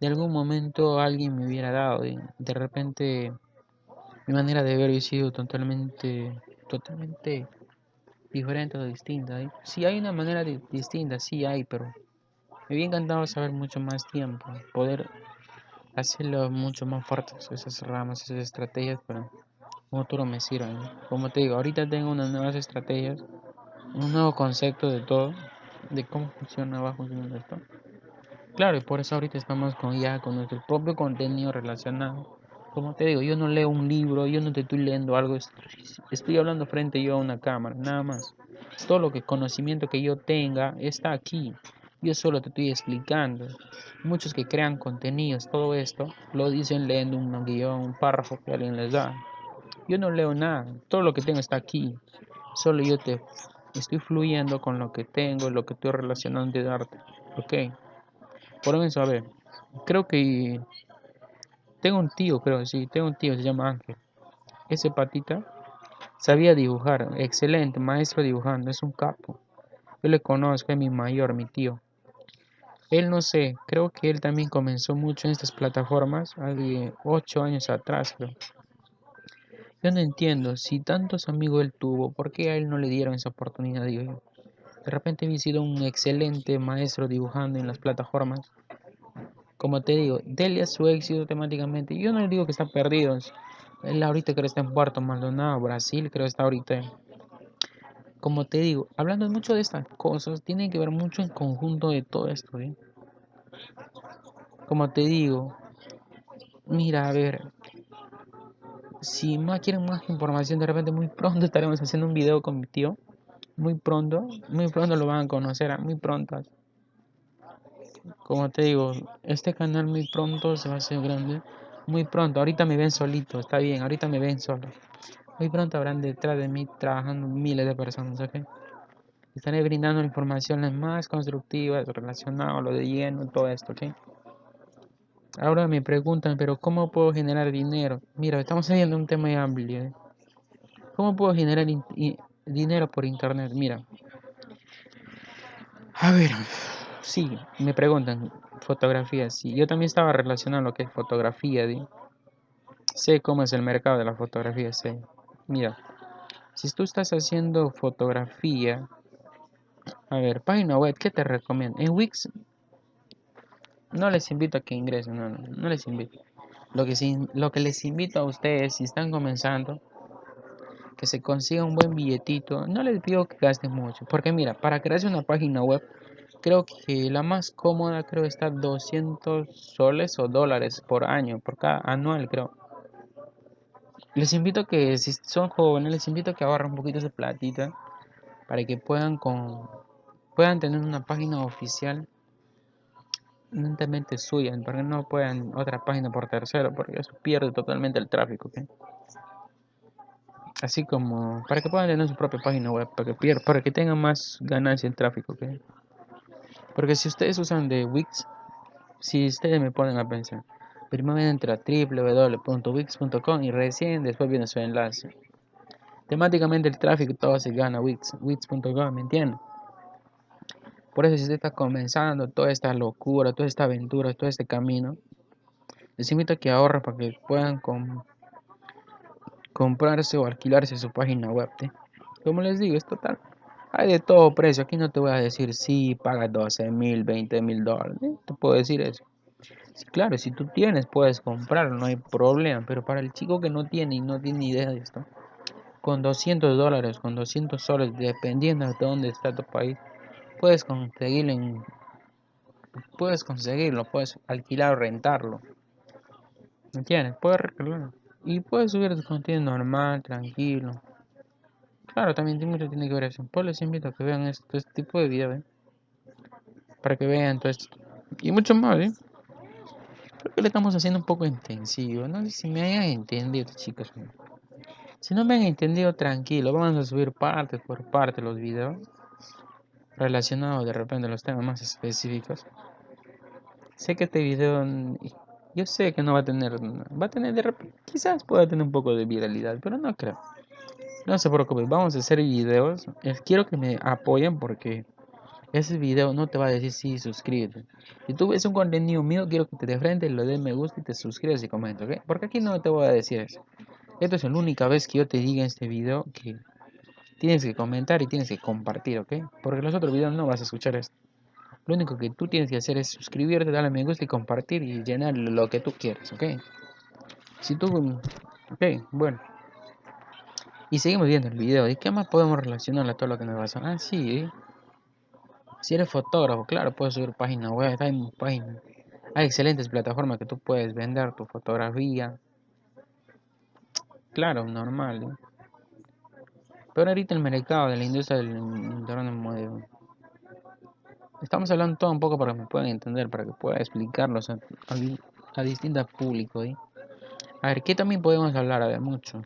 de algún momento alguien me hubiera dado y de repente mi manera de ver hubiera sido totalmente, totalmente diferente o distinta. Si hay una manera distinta, sí hay, pero me había encantado saber mucho más tiempo, poder hacerlo mucho más fuertes, esas ramas, esas estrategias, pero como tú me sirven. Como te digo, ahorita tengo unas nuevas estrategias un nuevo concepto de todo, de cómo funciona, va funcionando esto. Claro, y por eso ahorita estamos con ya con nuestro propio contenido relacionado. Como te digo, yo no leo un libro, yo no te estoy leyendo algo, estoy hablando frente yo a una cámara, nada más. Todo lo que conocimiento que yo tenga está aquí. Yo solo te estoy explicando. Muchos que crean contenidos, todo esto, lo dicen leyendo un guion, un párrafo que alguien les da. Yo no leo nada, todo lo que tengo está aquí. Solo yo te estoy fluyendo con lo que tengo, lo que estoy relacionando de darte. Ok. Por eso, a ver, creo que tengo un tío, creo, sí, tengo un tío, se llama Ángel. Ese patita sabía dibujar, excelente, maestro dibujando, es un capo. Yo le conozco, es mi mayor, mi tío. Él no sé, creo que él también comenzó mucho en estas plataformas, hace ocho años atrás, creo. Yo no entiendo, si tantos amigos él tuvo, ¿por qué a él no le dieron esa oportunidad? De repente había sido un excelente maestro dibujando en las plataformas. Como te digo, dele a su éxito temáticamente. Yo no digo que está perdido. Él ahorita creo que está en Puerto Maldonado, Brasil, creo que está ahorita. Como te digo, hablando mucho de estas cosas, tiene que ver mucho en conjunto de todo esto. ¿eh? Como te digo, mira, a ver, si más quieren más información, de repente muy pronto estaremos haciendo un video con mi tío. Muy pronto, muy pronto lo van a conocer, ¿ah? muy pronto. Como te digo, este canal muy pronto se va a hacer grande. Muy pronto, ahorita me ven solito, está bien, ahorita me ven solo. Muy pronto habrán detrás de mí trabajando miles de personas, ¿ok? Estaré brindando informaciones más constructivas relacionadas a lo de lleno, todo esto, ¿ok? Ahora me preguntan, pero ¿cómo puedo generar dinero? Mira, estamos haciendo un tema amplio. ¿eh? ¿Cómo puedo generar dinero por internet? Mira. A ver, sí, me preguntan, fotografía, sí. Yo también estaba relacionado lo que es fotografía. Sé cómo es el mercado de la fotografía, sé. Mira, si tú estás haciendo fotografía, a ver, página web, ¿qué te recomiendo? En Wix no les invito a que ingresen, no, no, no les invito. Lo que, lo que les invito a ustedes, si están comenzando, que se consiga un buen billetito. No les pido que gasten mucho, porque mira, para crearse una página web, creo que la más cómoda creo está 200 soles o dólares por año, por cada anual creo. Les invito que, si son jóvenes, les invito a que ahorren un poquito de platita para que puedan con puedan tener una página oficial netamente suya, para que no puedan otra página por tercero, porque eso pierde totalmente el tráfico. Así como para que puedan tener su propia página web, para que, para que tengan más ganancia en tráfico. Porque si ustedes usan de Wix, si ustedes me ponen a pensar, primero entra www.wix.com y recién después viene su enlace. Temáticamente el tráfico todo se gana Wix, Wix.com, ¿me entienden? Por eso si usted está comenzando toda esta locura, toda esta aventura, todo este camino, les invito a que ahorren para que puedan comprarse o alquilarse su página web. Como les digo, es total. Hay de todo precio. Aquí no te voy a decir si paga 12 mil, 20 mil dólares. Te puedo decir eso. claro, si tú tienes, puedes comprarlo, no hay problema. Pero para el chico que no tiene y no tiene idea de esto, con 200 dólares, con 200 soles, dependiendo de dónde está tu país, puedes conseguirlo puedes conseguirlo, puedes alquilar o rentarlo. ¿Me entiendes? Puedes Y puedes subir tu contenido normal, tranquilo. Claro, también mucho tiene que ver eso. Pues les invito a que vean este, tipo de videos, Para que vean todo esto. Y mucho más, ¿eh? Creo que le estamos haciendo un poco intensivo. No sé si me hayan entendido, chicos. Si no me han entendido, tranquilo. Vamos a subir parte por parte los videos relacionados de repente a los temas más específicos. Sé que este video, yo sé que no va a tener, va a tener de repente, quizás pueda tener un poco de viralidad, pero no creo. No se preocupe, vamos a hacer videos. Quiero que me apoyen porque ese video no te va a decir si suscríbete. Si tú ves un contenido mío, quiero que te de frente, lo des me gusta y te suscribas y comentes, ¿ok? Porque aquí no te voy a decir eso. Esta es la única vez que yo te diga en este video que tienes que comentar y tienes que compartir, ¿ok? Porque en los otros videos no vas a escuchar esto. Lo único que tú tienes que hacer es suscribirte, darle me gusta y compartir y llenar lo que tú quieras, ¿ok? Si tú... Ok, bueno. Y seguimos viendo el video. ¿Y qué más podemos relacionar a todo lo que nos pasa? Ah, sí. ¿eh? Si eres fotógrafo, claro, puedes subir página web. Hay, página. hay excelentes plataformas que tú puedes vender tu fotografía. Claro, normal. ¿eh? Pero ahorita el mercado de la industria del internet Estamos hablando todo un poco para que me puedan entender, para que pueda explicarlos a, a, distintos públicos. ¿eh? A ver, ¿qué también podemos hablar? A ver, mucho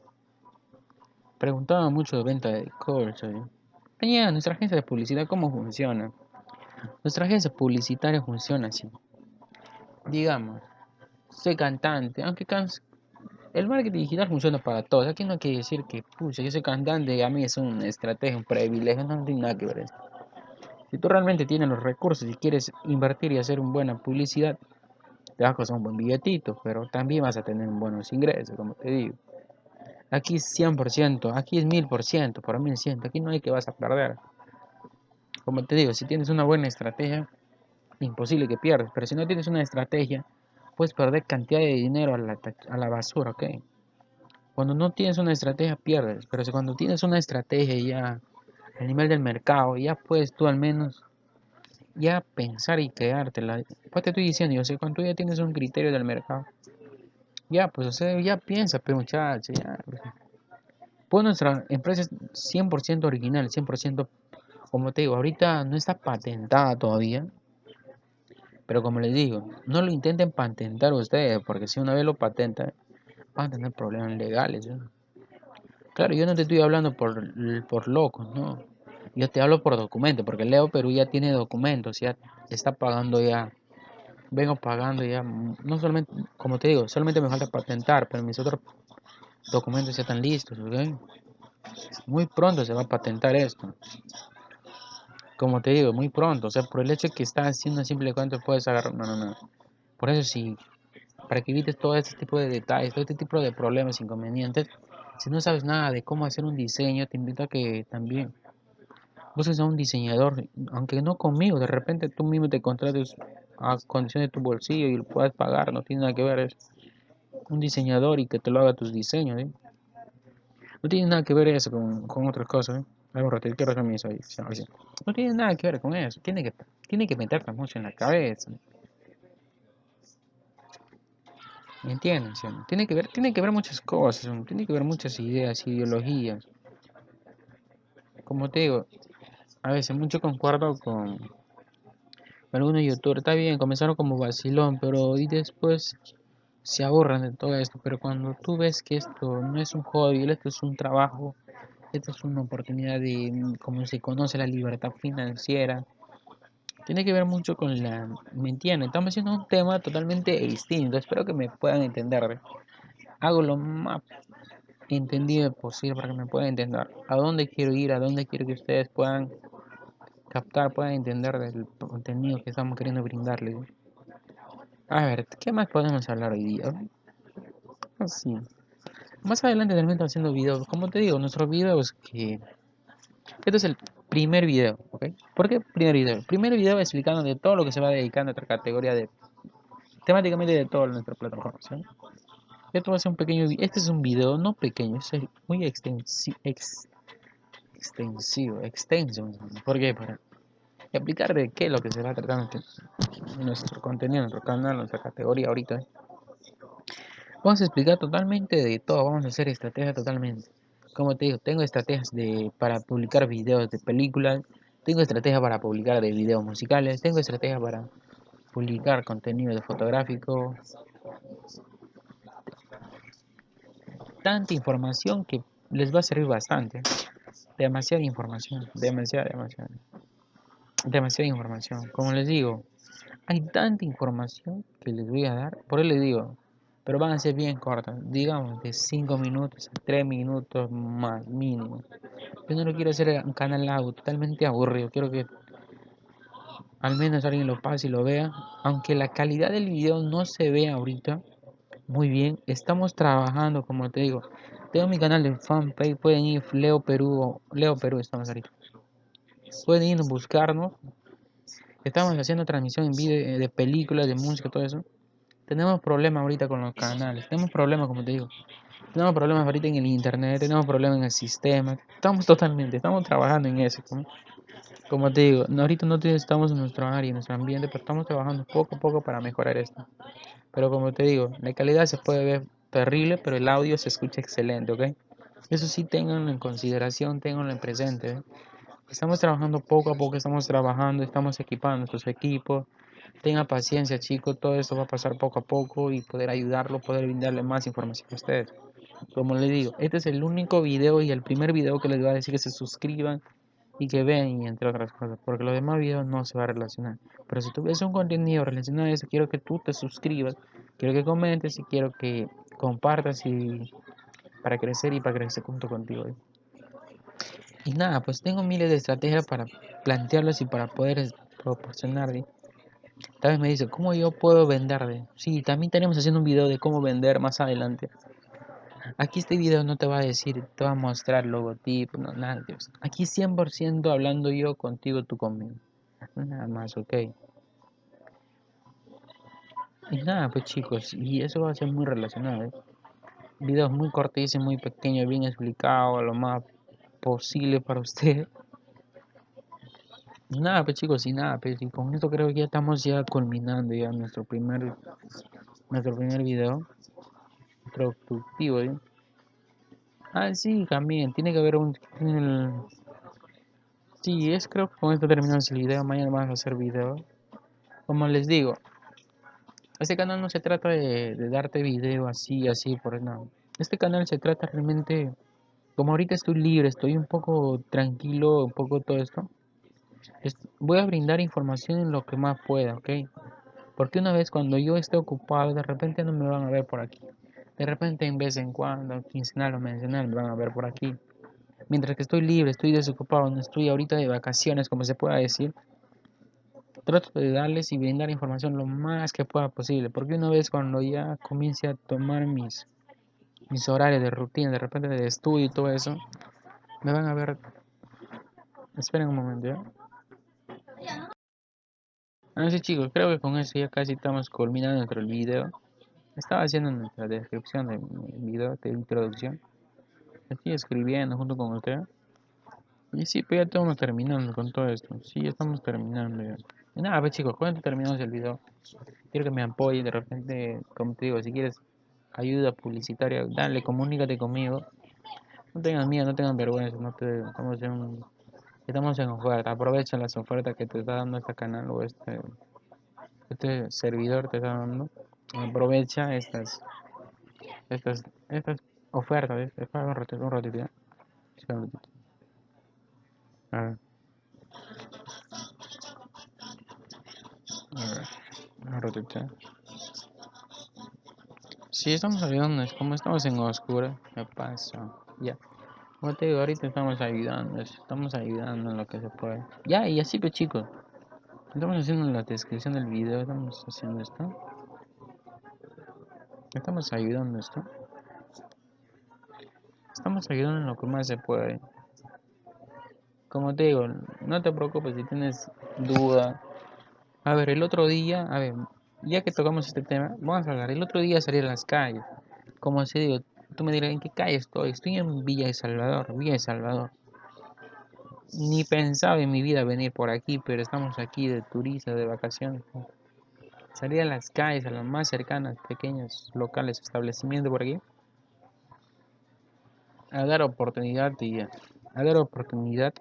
preguntaba mucho de venta de calls. ¿eh? nuestra agencia de publicidad, ¿cómo funciona? Nuestra agencia publicitaria funciona así. Digamos, soy cantante, aunque el marketing digital funciona para todos. Aquí no quiere decir que, pucha, yo soy cantante a mí es una estrategia, un privilegio, no tiene nada que ver eso. Si tú realmente tienes los recursos y quieres invertir y hacer una buena publicidad, te vas a costar un buen billetito, pero también vas a tener buenos ingresos, como te digo. Aquí es 100%, aquí es 1000%, por 1100, aquí no hay que vas a perder. Como te digo, si tienes una buena estrategia, imposible que pierdas, pero si no tienes una estrategia, puedes perder cantidad de dinero a la, a la basura, ¿ok? Cuando no tienes una estrategia, pierdes, pero si cuando tienes una estrategia ya a nivel del mercado, ya puedes tú al menos ya pensar y creártela. Pues te estoy diciendo, yo sé, cuando tú ya tienes un criterio del mercado, ya, pues, o sea, ya piensa, pero muchacho, ya. Pues nuestra empresa es 100% original, 100%, como te digo, ahorita no está patentada todavía. Pero como les digo, no lo intenten patentar ustedes, porque si una vez lo patentan, van a tener problemas legales. Claro, yo no te estoy hablando por, por locos, no. Yo te hablo por documentos, porque Leo Perú ya tiene documentos, ya está pagando ya vengo pagando ya, no solamente, como te digo, solamente me falta patentar, pero mis otros documentos ya están listos, Muy pronto se va a patentar esto. Como te digo, muy pronto, o sea, por el hecho de que estás haciendo simple cuento puedes agarrar, no, no, no. Por eso sí, para que evites todo este tipo de detalles, todo este tipo de problemas, inconvenientes, si no sabes nada de cómo hacer un diseño, te invito a que también busques a un diseñador, aunque no conmigo, de repente tú mismo te contrates a condición de tu bolsillo y lo puedes pagar, no tiene nada que ver, es un diseñador y que te lo haga tus diseños, ¿eh? No tiene nada que ver eso con, con otras cosas, ¿eh? Algo No tiene nada que ver con eso, tiene que, tiene que meterte mucho en la cabeza. ¿Me entiendes? Tiene que ver, tiene que ver muchas cosas, tiene que ver muchas ideas, ideologías. Como te digo, a veces mucho concuerdo con algunos youtubers. Está bien, comenzaron como vacilón, pero y después se aburran de todo esto. Pero cuando tú ves que esto no es un hobby, esto es un trabajo, esto es una oportunidad de, como se conoce, la libertad financiera tiene que ver mucho con la... ¿Me entienden? Estamos haciendo un tema totalmente distinto. Espero que me puedan entender. Hago lo más entendido posible para que me puedan entender. A dónde quiero ir, a dónde quiero que ustedes puedan captar, puedan entender del contenido que estamos queriendo brindarles. A ver, ¿qué más podemos hablar hoy día? Así. Más adelante también haciendo videos. Como te digo, nuestros videos que... Este es el primer video, ¿ok? ¿Por qué primer video? Primer video explicando de todo lo que se va dedicando a esta categoría de temáticamente de toda nuestra plataforma, ¿sí? Esto va a ser un pequeño este es un video no pequeño, es muy extensivo, extensivo, extenso, ¿por qué? Para explicar de qué es lo que se va tratando nuestro contenido, nuestro canal, nuestra categoría ahorita. Vamos a explicar totalmente de todo, vamos a hacer estrategia totalmente como te digo, tengo estrategias de, para publicar videos de películas, tengo estrategias para publicar de videos musicales, tengo estrategias para publicar contenido de fotográfico. Tanta información que les va a servir bastante. Demasiada información, demasiada, demasiada. Demasiada información. Como les digo, hay tanta información que les voy a dar. Por eso les digo, pero van a ser bien cortas, digamos de 5 minutos a 3 minutos más mínimo. Yo no lo quiero hacer un canal algo totalmente aburrido, quiero que al menos alguien lo pase y lo vea, aunque la calidad del video no se ve ahorita muy bien, estamos trabajando, como te digo, tengo mi canal de fanpage, pueden ir Leo Perú, Leo Perú estamos ahorita. Pueden ir a buscarnos. Estamos haciendo transmisión en video de películas, de música, todo eso. Tenemos problemas ahorita con los canales, tenemos problemas, como te digo. Tenemos problemas ahorita en el internet, tenemos problemas en el sistema. Estamos totalmente, estamos trabajando en eso. Como, te digo, ahorita no estamos en nuestro área, en nuestro ambiente, pero estamos trabajando poco a poco para mejorar esto. Pero como te digo, la calidad se puede ver terrible, pero el audio se escucha excelente, ¿ok? Eso sí, tenganlo en consideración, tenganlo en presente. ¿eh? Estamos trabajando poco a poco, estamos trabajando, estamos equipando nuestros equipos, Tenga paciencia, chicos, todo esto va a pasar poco a poco y poder ayudarlo, poder brindarle más información a ustedes. Como les digo, este es el único video y el primer video que les voy a decir que se suscriban y que vean y entre otras cosas, porque los demás videos no se va a relacionar. Pero si tú ves un contenido relacionado a eso, quiero que tú te suscribas, quiero que comentes y quiero que compartas y para crecer y para crecer junto contigo. Y nada, pues tengo miles de estrategias para plantearlas y para poder proporcionar Tal vez me dice, ¿cómo yo puedo vender? Sí, también tenemos haciendo un video de cómo vender más adelante. Aquí este video no te va a decir, te va a mostrar logotipo, no, nada de Aquí 100% hablando yo contigo, tú conmigo. Nada más, ok. Y nada, pues chicos, y eso va a ser muy relacionado. ¿eh? Videos muy cortos, muy pequeños, bien explicado, lo más posible para usted nada, pues chicos, y nada, pues y con esto creo que ya estamos ya culminando ya nuestro primer nuestro primer video productivo, ¿eh? Ah, sí, también, tiene que haber un... Sí, es creo que con esto terminamos el video, mañana vamos a hacer video. Como les digo, este canal no se trata de, de darte video así, así, por nada. Este canal se trata realmente, como ahorita estoy libre, estoy un poco tranquilo, un poco todo esto voy a brindar información en lo que más pueda, ¿ok? Porque una vez cuando yo esté ocupado, de repente no me van a ver por aquí. De repente en vez en cuando, quincenal o mencional, me van a ver por aquí. Mientras que estoy libre, estoy desocupado, no estoy ahorita de vacaciones, como se pueda decir, trato de darles y brindar información lo más que pueda posible. Porque una vez cuando ya comience a tomar mis, mis horarios de rutina, de repente de estudio y todo eso, me van a ver. Esperen un momento, ¿ya? Bueno sí chicos, creo que con eso ya casi estamos culminando nuestro video. Estaba haciendo nuestra descripción del video de introducción. Estoy escribiendo junto con usted. Y sí, pues ya estamos terminando con todo esto. Sí, ya estamos terminando Y nada, pues chicos, cuando terminamos el video, quiero que me apoyen de repente, como te digo, si quieres ayuda publicitaria, dale, comunícate conmigo. No tengan miedo, no tengan vergüenza, no te, estamos en, estamos en oferta, aprovecha las ofertas que te está dando este canal o este, este servidor te está dando. Aprovecha estas, estas, estas ofertas, un ratito, un ratito, un ratito. A ver. Un ratito. ¿ya? Sí, estamos ayudando, es como estamos en oscuro, me pasa, ya. Como te digo, ahorita estamos ayudando, estamos ayudando en lo que se puede. Ya, y así pues chicos, estamos haciendo en la descripción del video, estamos haciendo esto. Estamos ayudando esto. Estamos ayudando en lo que más se puede. Como te digo, no te preocupes si tienes duda. A ver, el otro día, a ver, ya que tocamos este tema, vamos a hablar. El otro día salí a las calles. Como se digo, tú me dirás, ¿en qué calle estoy? Estoy en Villa de Salvador, Villa de Salvador. Ni pensaba en mi vida venir por aquí, pero estamos aquí de turistas, de vacaciones. Salí a las calles, a las más cercanas, pequeños locales, establecimientos por aquí. A dar oportunidad a dar oportunidad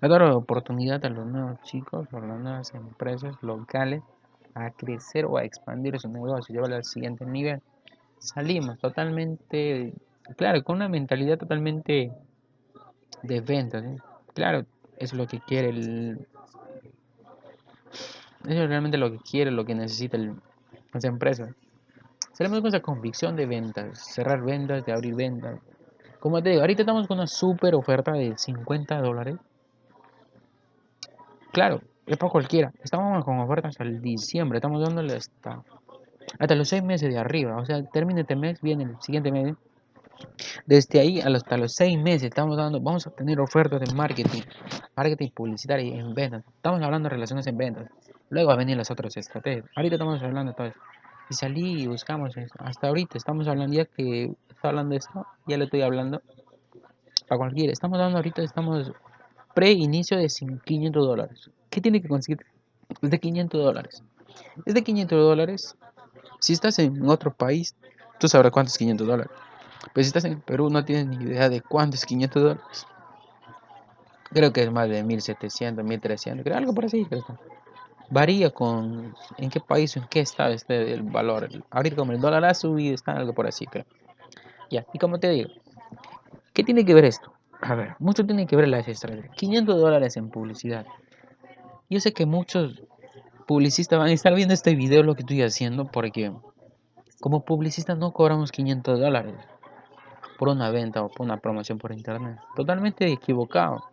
a dar oportunidad a los nuevos chicos a las nuevas empresas locales a crecer o a expandir su negocio, llevarlo al siguiente nivel. Salimos totalmente, claro, con una mentalidad totalmente de ventas. Claro, es lo que quiere el... Eso es realmente lo que quiere, lo que necesita el, esa empresa. Salimos con esa convicción de ventas, cerrar ventas, de abrir ventas. Como te digo, ahorita estamos con una super oferta de 50 dólares. Claro, es para cualquiera. Estamos con ofertas el diciembre. Estamos dándole hasta, hasta los 6 meses de arriba. O sea, termina este mes, viene el siguiente mes. Desde ahí hasta los 6 meses estamos dando, vamos a tener ofertas de marketing, marketing publicitario en ventas. Estamos hablando de relaciones en ventas. Luego va a venir las otras estrategias. Ahorita estamos hablando de todo eso. Y salí y buscamos eso. Hasta ahorita estamos hablando, ya que está hablando de esto, ya le estoy hablando a cualquiera. Estamos dando ahorita, estamos pre-inicio de 500 dólares. ¿Qué tiene que conseguir? Es de 500 dólares. Es de 500 dólares. Si estás en otro país, tú sabrás cuánto es 500 dólares. Pero si estás en Perú, no tienes ni idea de cuánto es 500 dólares. Creo que es más de 1700, 1300, creo algo por así. Creo. Varía con en qué país o en qué estado esté el valor. Ahorita como el dólar ha subido, está algo por así, creo. Ya, y como te digo, ¿qué tiene que ver esto? A ver, mucho tiene que ver las estrategias. 500 dólares en publicidad. Yo sé que muchos publicistas van a estar viendo este video lo que estoy haciendo porque como publicistas no cobramos 500 dólares por una venta o por una promoción por internet. Totalmente equivocado.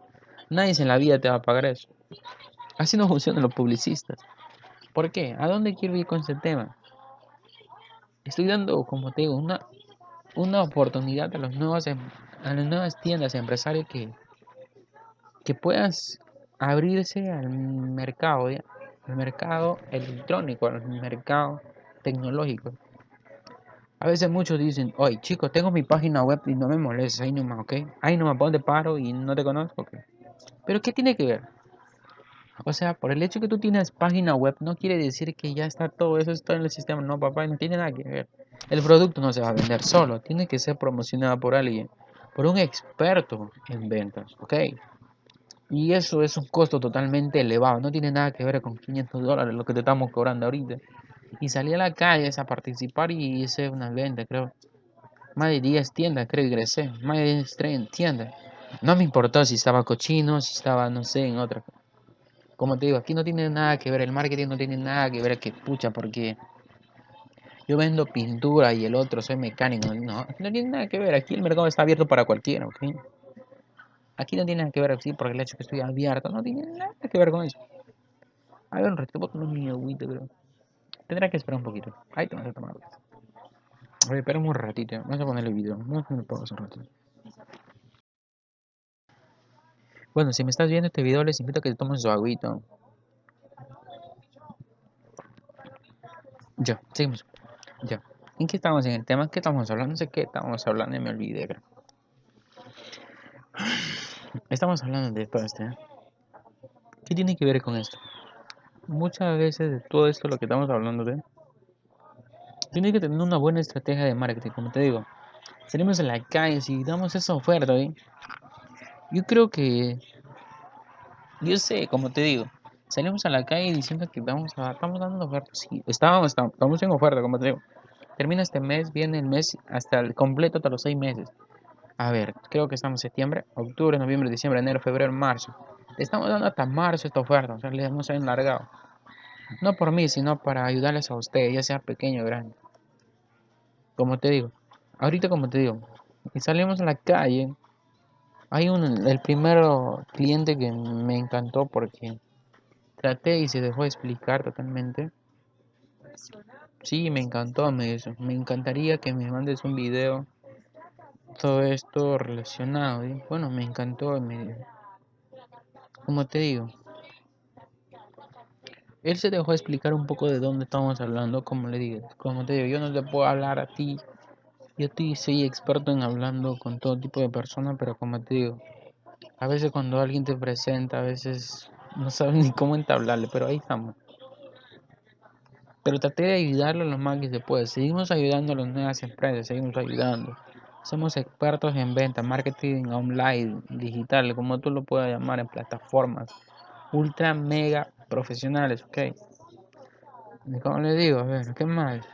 Nadie en la vida te va a pagar eso. Así no funcionan los publicistas. ¿Por qué? ¿A dónde quiero ir con este tema? Estoy dando, como te digo, una, una oportunidad a, los nuevos, em, a las nuevas tiendas, empresarios que, que puedas abrirse al mercado, al mercado electrónico, al mercado tecnológico. A veces muchos dicen, oye chicos, tengo mi página web y no me molestes, ahí nomás, ¿ok? Ahí nomás ponte paro y no te conozco, ¿ok? Pero ¿qué tiene que ver? O sea, por el hecho que tú tienes página web no quiere decir que ya está todo eso está en el sistema. No, papá, no tiene nada que ver. El producto no se va a vender solo, tiene que ser promocionado por alguien, por un experto en ventas, ¿ok? Y eso es un costo totalmente elevado, no tiene nada que ver con 500 dólares lo que te estamos cobrando ahorita. Y salí a la calle a participar y hice una venta, creo. Más de 10 tiendas, creo, ingresé. Más de 10 tiendas. No me importó si estaba cochino, si estaba, no sé, en otra. Como te digo, aquí no tiene nada que ver, el marketing no tiene nada que ver, que pucha, porque yo vendo pintura y el otro soy mecánico. No, no tiene nada que ver, aquí el mercado está abierto para cualquiera, ¿ok? Aquí no tiene nada que ver, sí, porque el hecho que estoy abierto no tiene nada que ver con eso. A ver, un voy a tomar mi creo. Tendrá que esperar un poquito. Ahí te vas a tomar A ver, espera un ratito. Vamos a poner el video. Vamos a un ratito. Bueno, si me estás viendo este video, les invito a que te tomes su agüita. Ya, seguimos. Ya. ¿En qué estamos en el tema? ¿Qué estamos hablando? No sé qué estamos hablando y me olvidé. Estamos hablando de todo esto. ¿eh? ¿Qué tiene que ver con esto? Muchas veces de todo esto lo que estamos hablando de Tienes que tener una buena estrategia de marketing, como te digo. Salimos a la calle, si damos esa oferta, yo creo que, yo sé, como te digo, salimos a la calle diciendo que vamos a, estamos dando oferta, sí, estábamos, estamos en oferta, como te digo. Termina este mes, viene el mes hasta el completo, hasta los seis meses. A ver, creo que estamos en septiembre, octubre, noviembre, diciembre, enero, febrero, marzo. Estamos dando hasta marzo esta oferta, o sea, le hemos enlargado. No por mí, sino para ayudarles a ustedes, ya sea pequeño o grande. Como te digo, ahorita como te digo, y salimos a la calle, hay un, el primer cliente que me encantó porque traté y se dejó explicar totalmente. Sí, me encantó, me me encantaría que me mandes un video, todo esto relacionado. Y bueno, me encantó, me, como te digo, él se dejó explicar un poco de dónde estamos hablando, como le digo, como te digo, yo no te puedo hablar a ti, yo soy experto en hablando con todo tipo de personas, pero como te digo, a veces cuando alguien te presenta, a veces no sabes ni cómo entablarle, pero ahí estamos. Pero traté de ayudarlo lo más que se puede. Seguimos ayudando a las nuevas empresas, seguimos ayudando. Somos expertos en venta, marketing online, digital, como tú lo puedas llamar, en plataformas ultra mega profesionales, ok. Y como les digo, a ver, ¿qué más?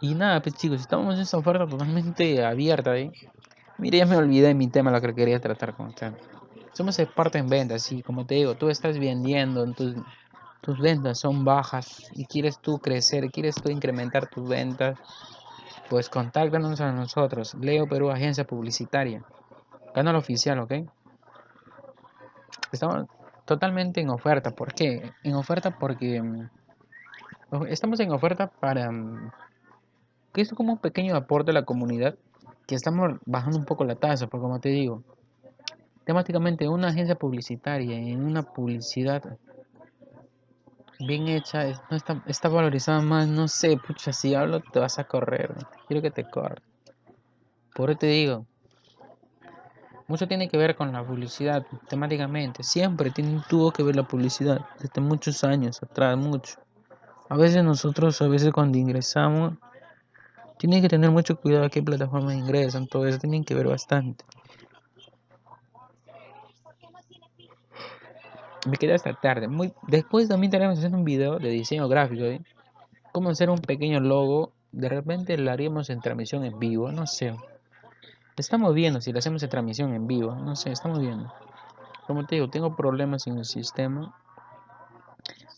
Y nada, pues chicos, estamos en esta oferta totalmente abierta, ¿eh? Mire, ya me olvidé de mi tema, lo que quería tratar con usted. Somos expertos en ventas, sí, como te digo, tú estás vendiendo, tus, tus ventas son bajas y quieres tú crecer, quieres tú incrementar tus ventas, pues contáctanos a nosotros, Leo Perú, agencia publicitaria, canal oficial, ¿ok? Estamos totalmente en oferta. ¿Por qué? En oferta porque mm, estamos en oferta para mm, que es como un pequeño aporte a la comunidad que estamos bajando un poco la tasa, porque como te digo, temáticamente una agencia publicitaria en una publicidad bien hecha no está, está valorizada más, no sé, pucha, si hablo te vas a correr, quiero que te corra. Por eso te digo, mucho tiene que ver con la publicidad, temáticamente. Siempre tiene, tuvo que ver la publicidad, desde muchos años atrás, mucho. A veces nosotros, a veces cuando ingresamos, tienen que tener mucho cuidado a qué plataforma ingresan, todo eso tienen que ver bastante. Me quedé hasta tarde. Muy, después también tenemos hacer un video de diseño gráfico, ¿eh? Cómo hacer un pequeño logo. De repente lo haríamos en transmisión en vivo, no sé. Estamos viendo si le hacemos en transmisión en vivo. No sé, estamos viendo. Como te digo, tengo problemas en el sistema.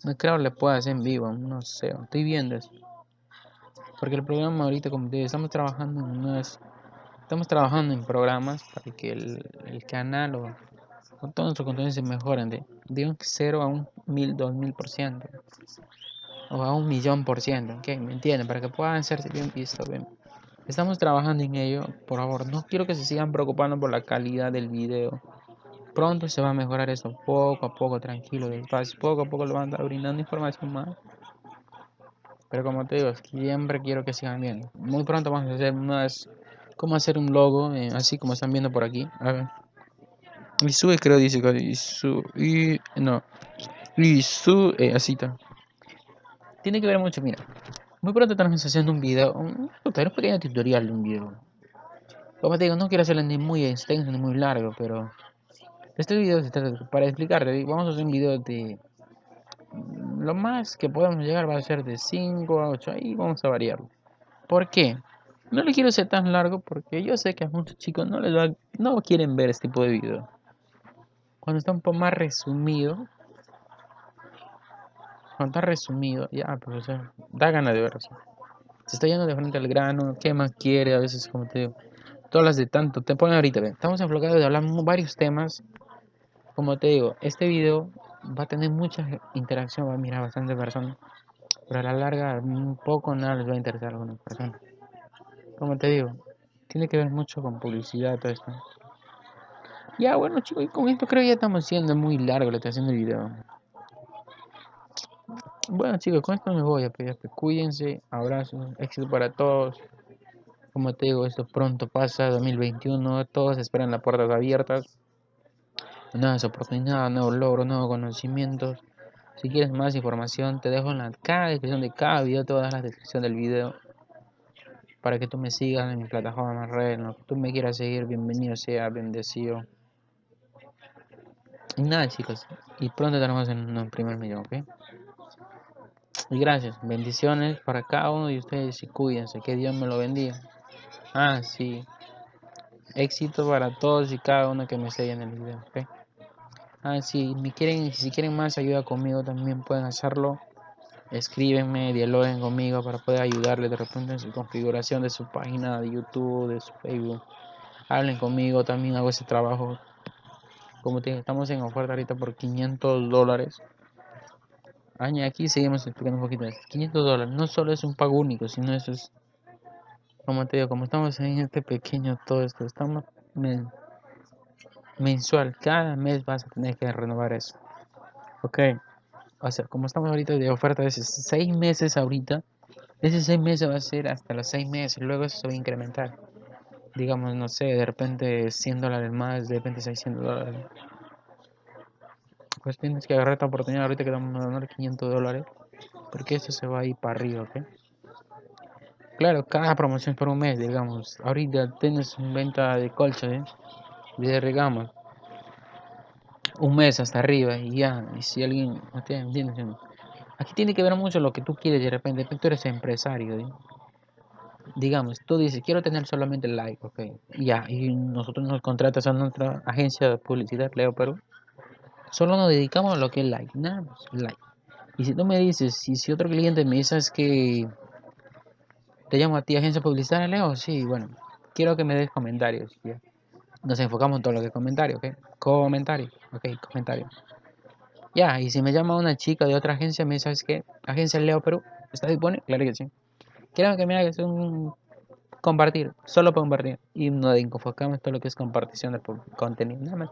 No creo que le pueda hacer en vivo. No sé, estoy viendo eso. Porque el programa ahorita, como te digo, estamos trabajando en unas... Estamos trabajando en programas para que el, el canal o, o todo nuestro contenido se mejoren de, de un 0 a un 1000, 2000 por ciento. O a un millón por ciento. ¿ok? ¿Me entienden? Para que puedan ser bien vistos. Bien. Estamos trabajando en ello, por favor, no quiero que se sigan preocupando por la calidad del video. Pronto se va a mejorar eso, poco a poco, tranquilo, despacio, poco a poco lo van a estar brindando información más. Pero como te digo, siempre quiero que sigan viendo. Muy pronto vamos a hacer unas, cómo hacer un logo, eh, así como están viendo por aquí. A ver. Y sube creo dice y su y no. Y su eh, así está. Tiene que ver mucho, mira. Muy pronto estamos haciendo un video, un, un pequeño tutorial de un video. Como te digo, no quiero hacerlo ni muy extenso ni muy largo, pero este video se trata para explicarte. Vamos a hacer un video de lo más que podemos llegar va a ser de 5 a 8 y vamos a variarlo. ¿Por qué? No le quiero hacer tan largo porque yo sé que a muchos chicos no les va, no quieren ver este tipo de video. Cuando está un poco más resumido, está resumido, ya, pues, da ganas de verlo. Se está yendo de frente al grano, ¿qué más quiere? A veces, como te digo, todas las de tanto, te ponen ahorita, estamos enfocados de hablar varios temas. Como te digo, este video va a tener mucha interacción, va a mirar bastante personas, pero a la larga, un poco nada les va a interesar a algunas personas. Como te digo, tiene que ver mucho con publicidad, todo esto. Ya, bueno, chicos, y con esto creo que ya estamos siendo muy largo, le estoy haciendo el video. Bueno chicos, con esto me voy a pedir cuídense, abrazos, éxito para todos. Como te digo, esto pronto pasa, 2021, todos esperan las puertas abiertas. Nuevas oportunidades, nuevos logros, nuevos conocimientos. Si quieres más información, te dejo en la cada descripción de cada video, todas las descripción del video. Para que tú me sigas en mi plataforma red, en lo que tú me quieras seguir, bienvenido sea, bendecido. Y nada chicos, y pronto tenemos en un primer video, ¿ok? Y gracias, bendiciones para cada uno de ustedes y cuídense, que Dios me lo bendiga. Ah, sí. Éxito para todos y cada uno que me sigue en el video, ¿ok? Ah, si me quieren, si quieren más ayuda conmigo también pueden hacerlo. Escríbenme, dialoguen conmigo para poder ayudarles de repente en su configuración de su página de YouTube, de su Facebook. Hablen conmigo, también hago ese trabajo. Como te estamos en oferta ahorita por 500 dólares. Aquí seguimos explicando un poquito 500 dólares no solo es un pago único, sino eso es, como te digo, como estamos en este pequeño todo esto, estamos mensual, cada mes vas a tener que renovar eso. Ok, o sea, como estamos ahorita de oferta de 6 meses ahorita, ese 6 meses va a ser hasta los 6 meses, luego eso se va a incrementar. Digamos, no sé, de repente 100 dólares más, de repente 600 dólares. Pues tienes que agarrar esta oportunidad ahorita que vamos a donar 500 dólares, porque eso se va a ir para arriba, ¿ok? Claro, cada promoción por un mes, digamos. Ahorita tienes un venta de colcha, ¿eh? de regamos un mes hasta arriba y ya, y si alguien, Aquí tiene que ver mucho lo que tú quieres de repente, tú eres empresario, digamos, tú dices, quiero tener solamente like, ok, ya, y nosotros nos contratas a nuestra agencia de publicidad, Leo Perú, solo nos dedicamos a lo que es like, nada más, like. Y si tú me dices, si, si otro cliente me dice es que te llamo a ti agencia publicitaria, Leo, sí, bueno, quiero que me des comentarios, nos enfocamos en todo lo que es comentario, ¿ok? Comentario, ok, comentario. Ya, y si me llama una chica de otra agencia, me dice, ¿sabes qué? Agencia Leo Perú, ¿está disponible? Claro que sí. Quiero que me hagas un compartir, solo compartir. Y nos enfocamos en todo lo que es compartición de contenido, nada más.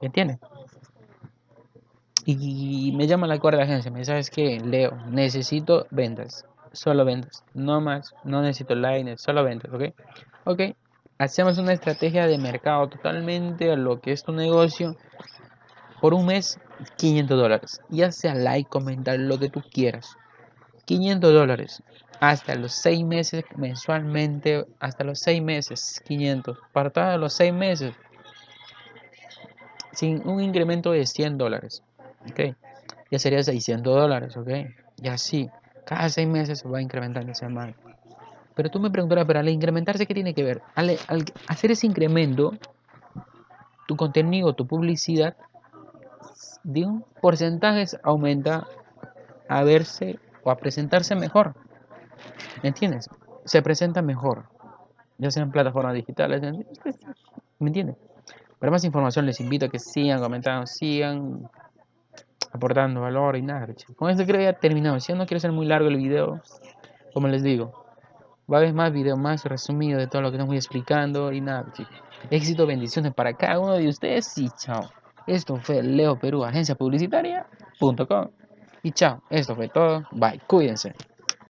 ¿Entiendes? Y me llama la cuarta agencia, me dice, ¿sabes? Leo, necesito ventas, solo ventas, no más, no necesito line, solo ventas, ¿ok? Ok, hacemos una estrategia de mercado totalmente a lo que es tu negocio por un mes 500 dólares ya sea like comentar lo que tú quieras 500 dólares hasta los 6 meses mensualmente hasta los 6 meses 500 para todos los 6 meses sin un incremento de 100 dólares ok ya sería 600 dólares ok y así cada 6 meses se va incrementando ese más pero tú me preguntarás, pero al incrementarse, ¿qué tiene que ver? Al, hacer ese incremento, tu contenido, tu publicidad, de un porcentaje aumenta a verse a presentarse mejor. ¿Me entiendes? Se presenta mejor. Ya sea en plataformas digitales. ¿Me entiendes? Para más información les invito a que sigan comentando, sigan aportando valor y nada. Con esto creo que ya terminado. Si no quiero hacer muy largo el video, como les digo, va a haber más videos más resumidos de todo lo que estamos explicando y nada. Éxito, bendiciones para cada uno de ustedes y chao. Esto fue Leo Perú, agencia publicitaria.com. Y chao, esto fue todo. Bye, cuídense.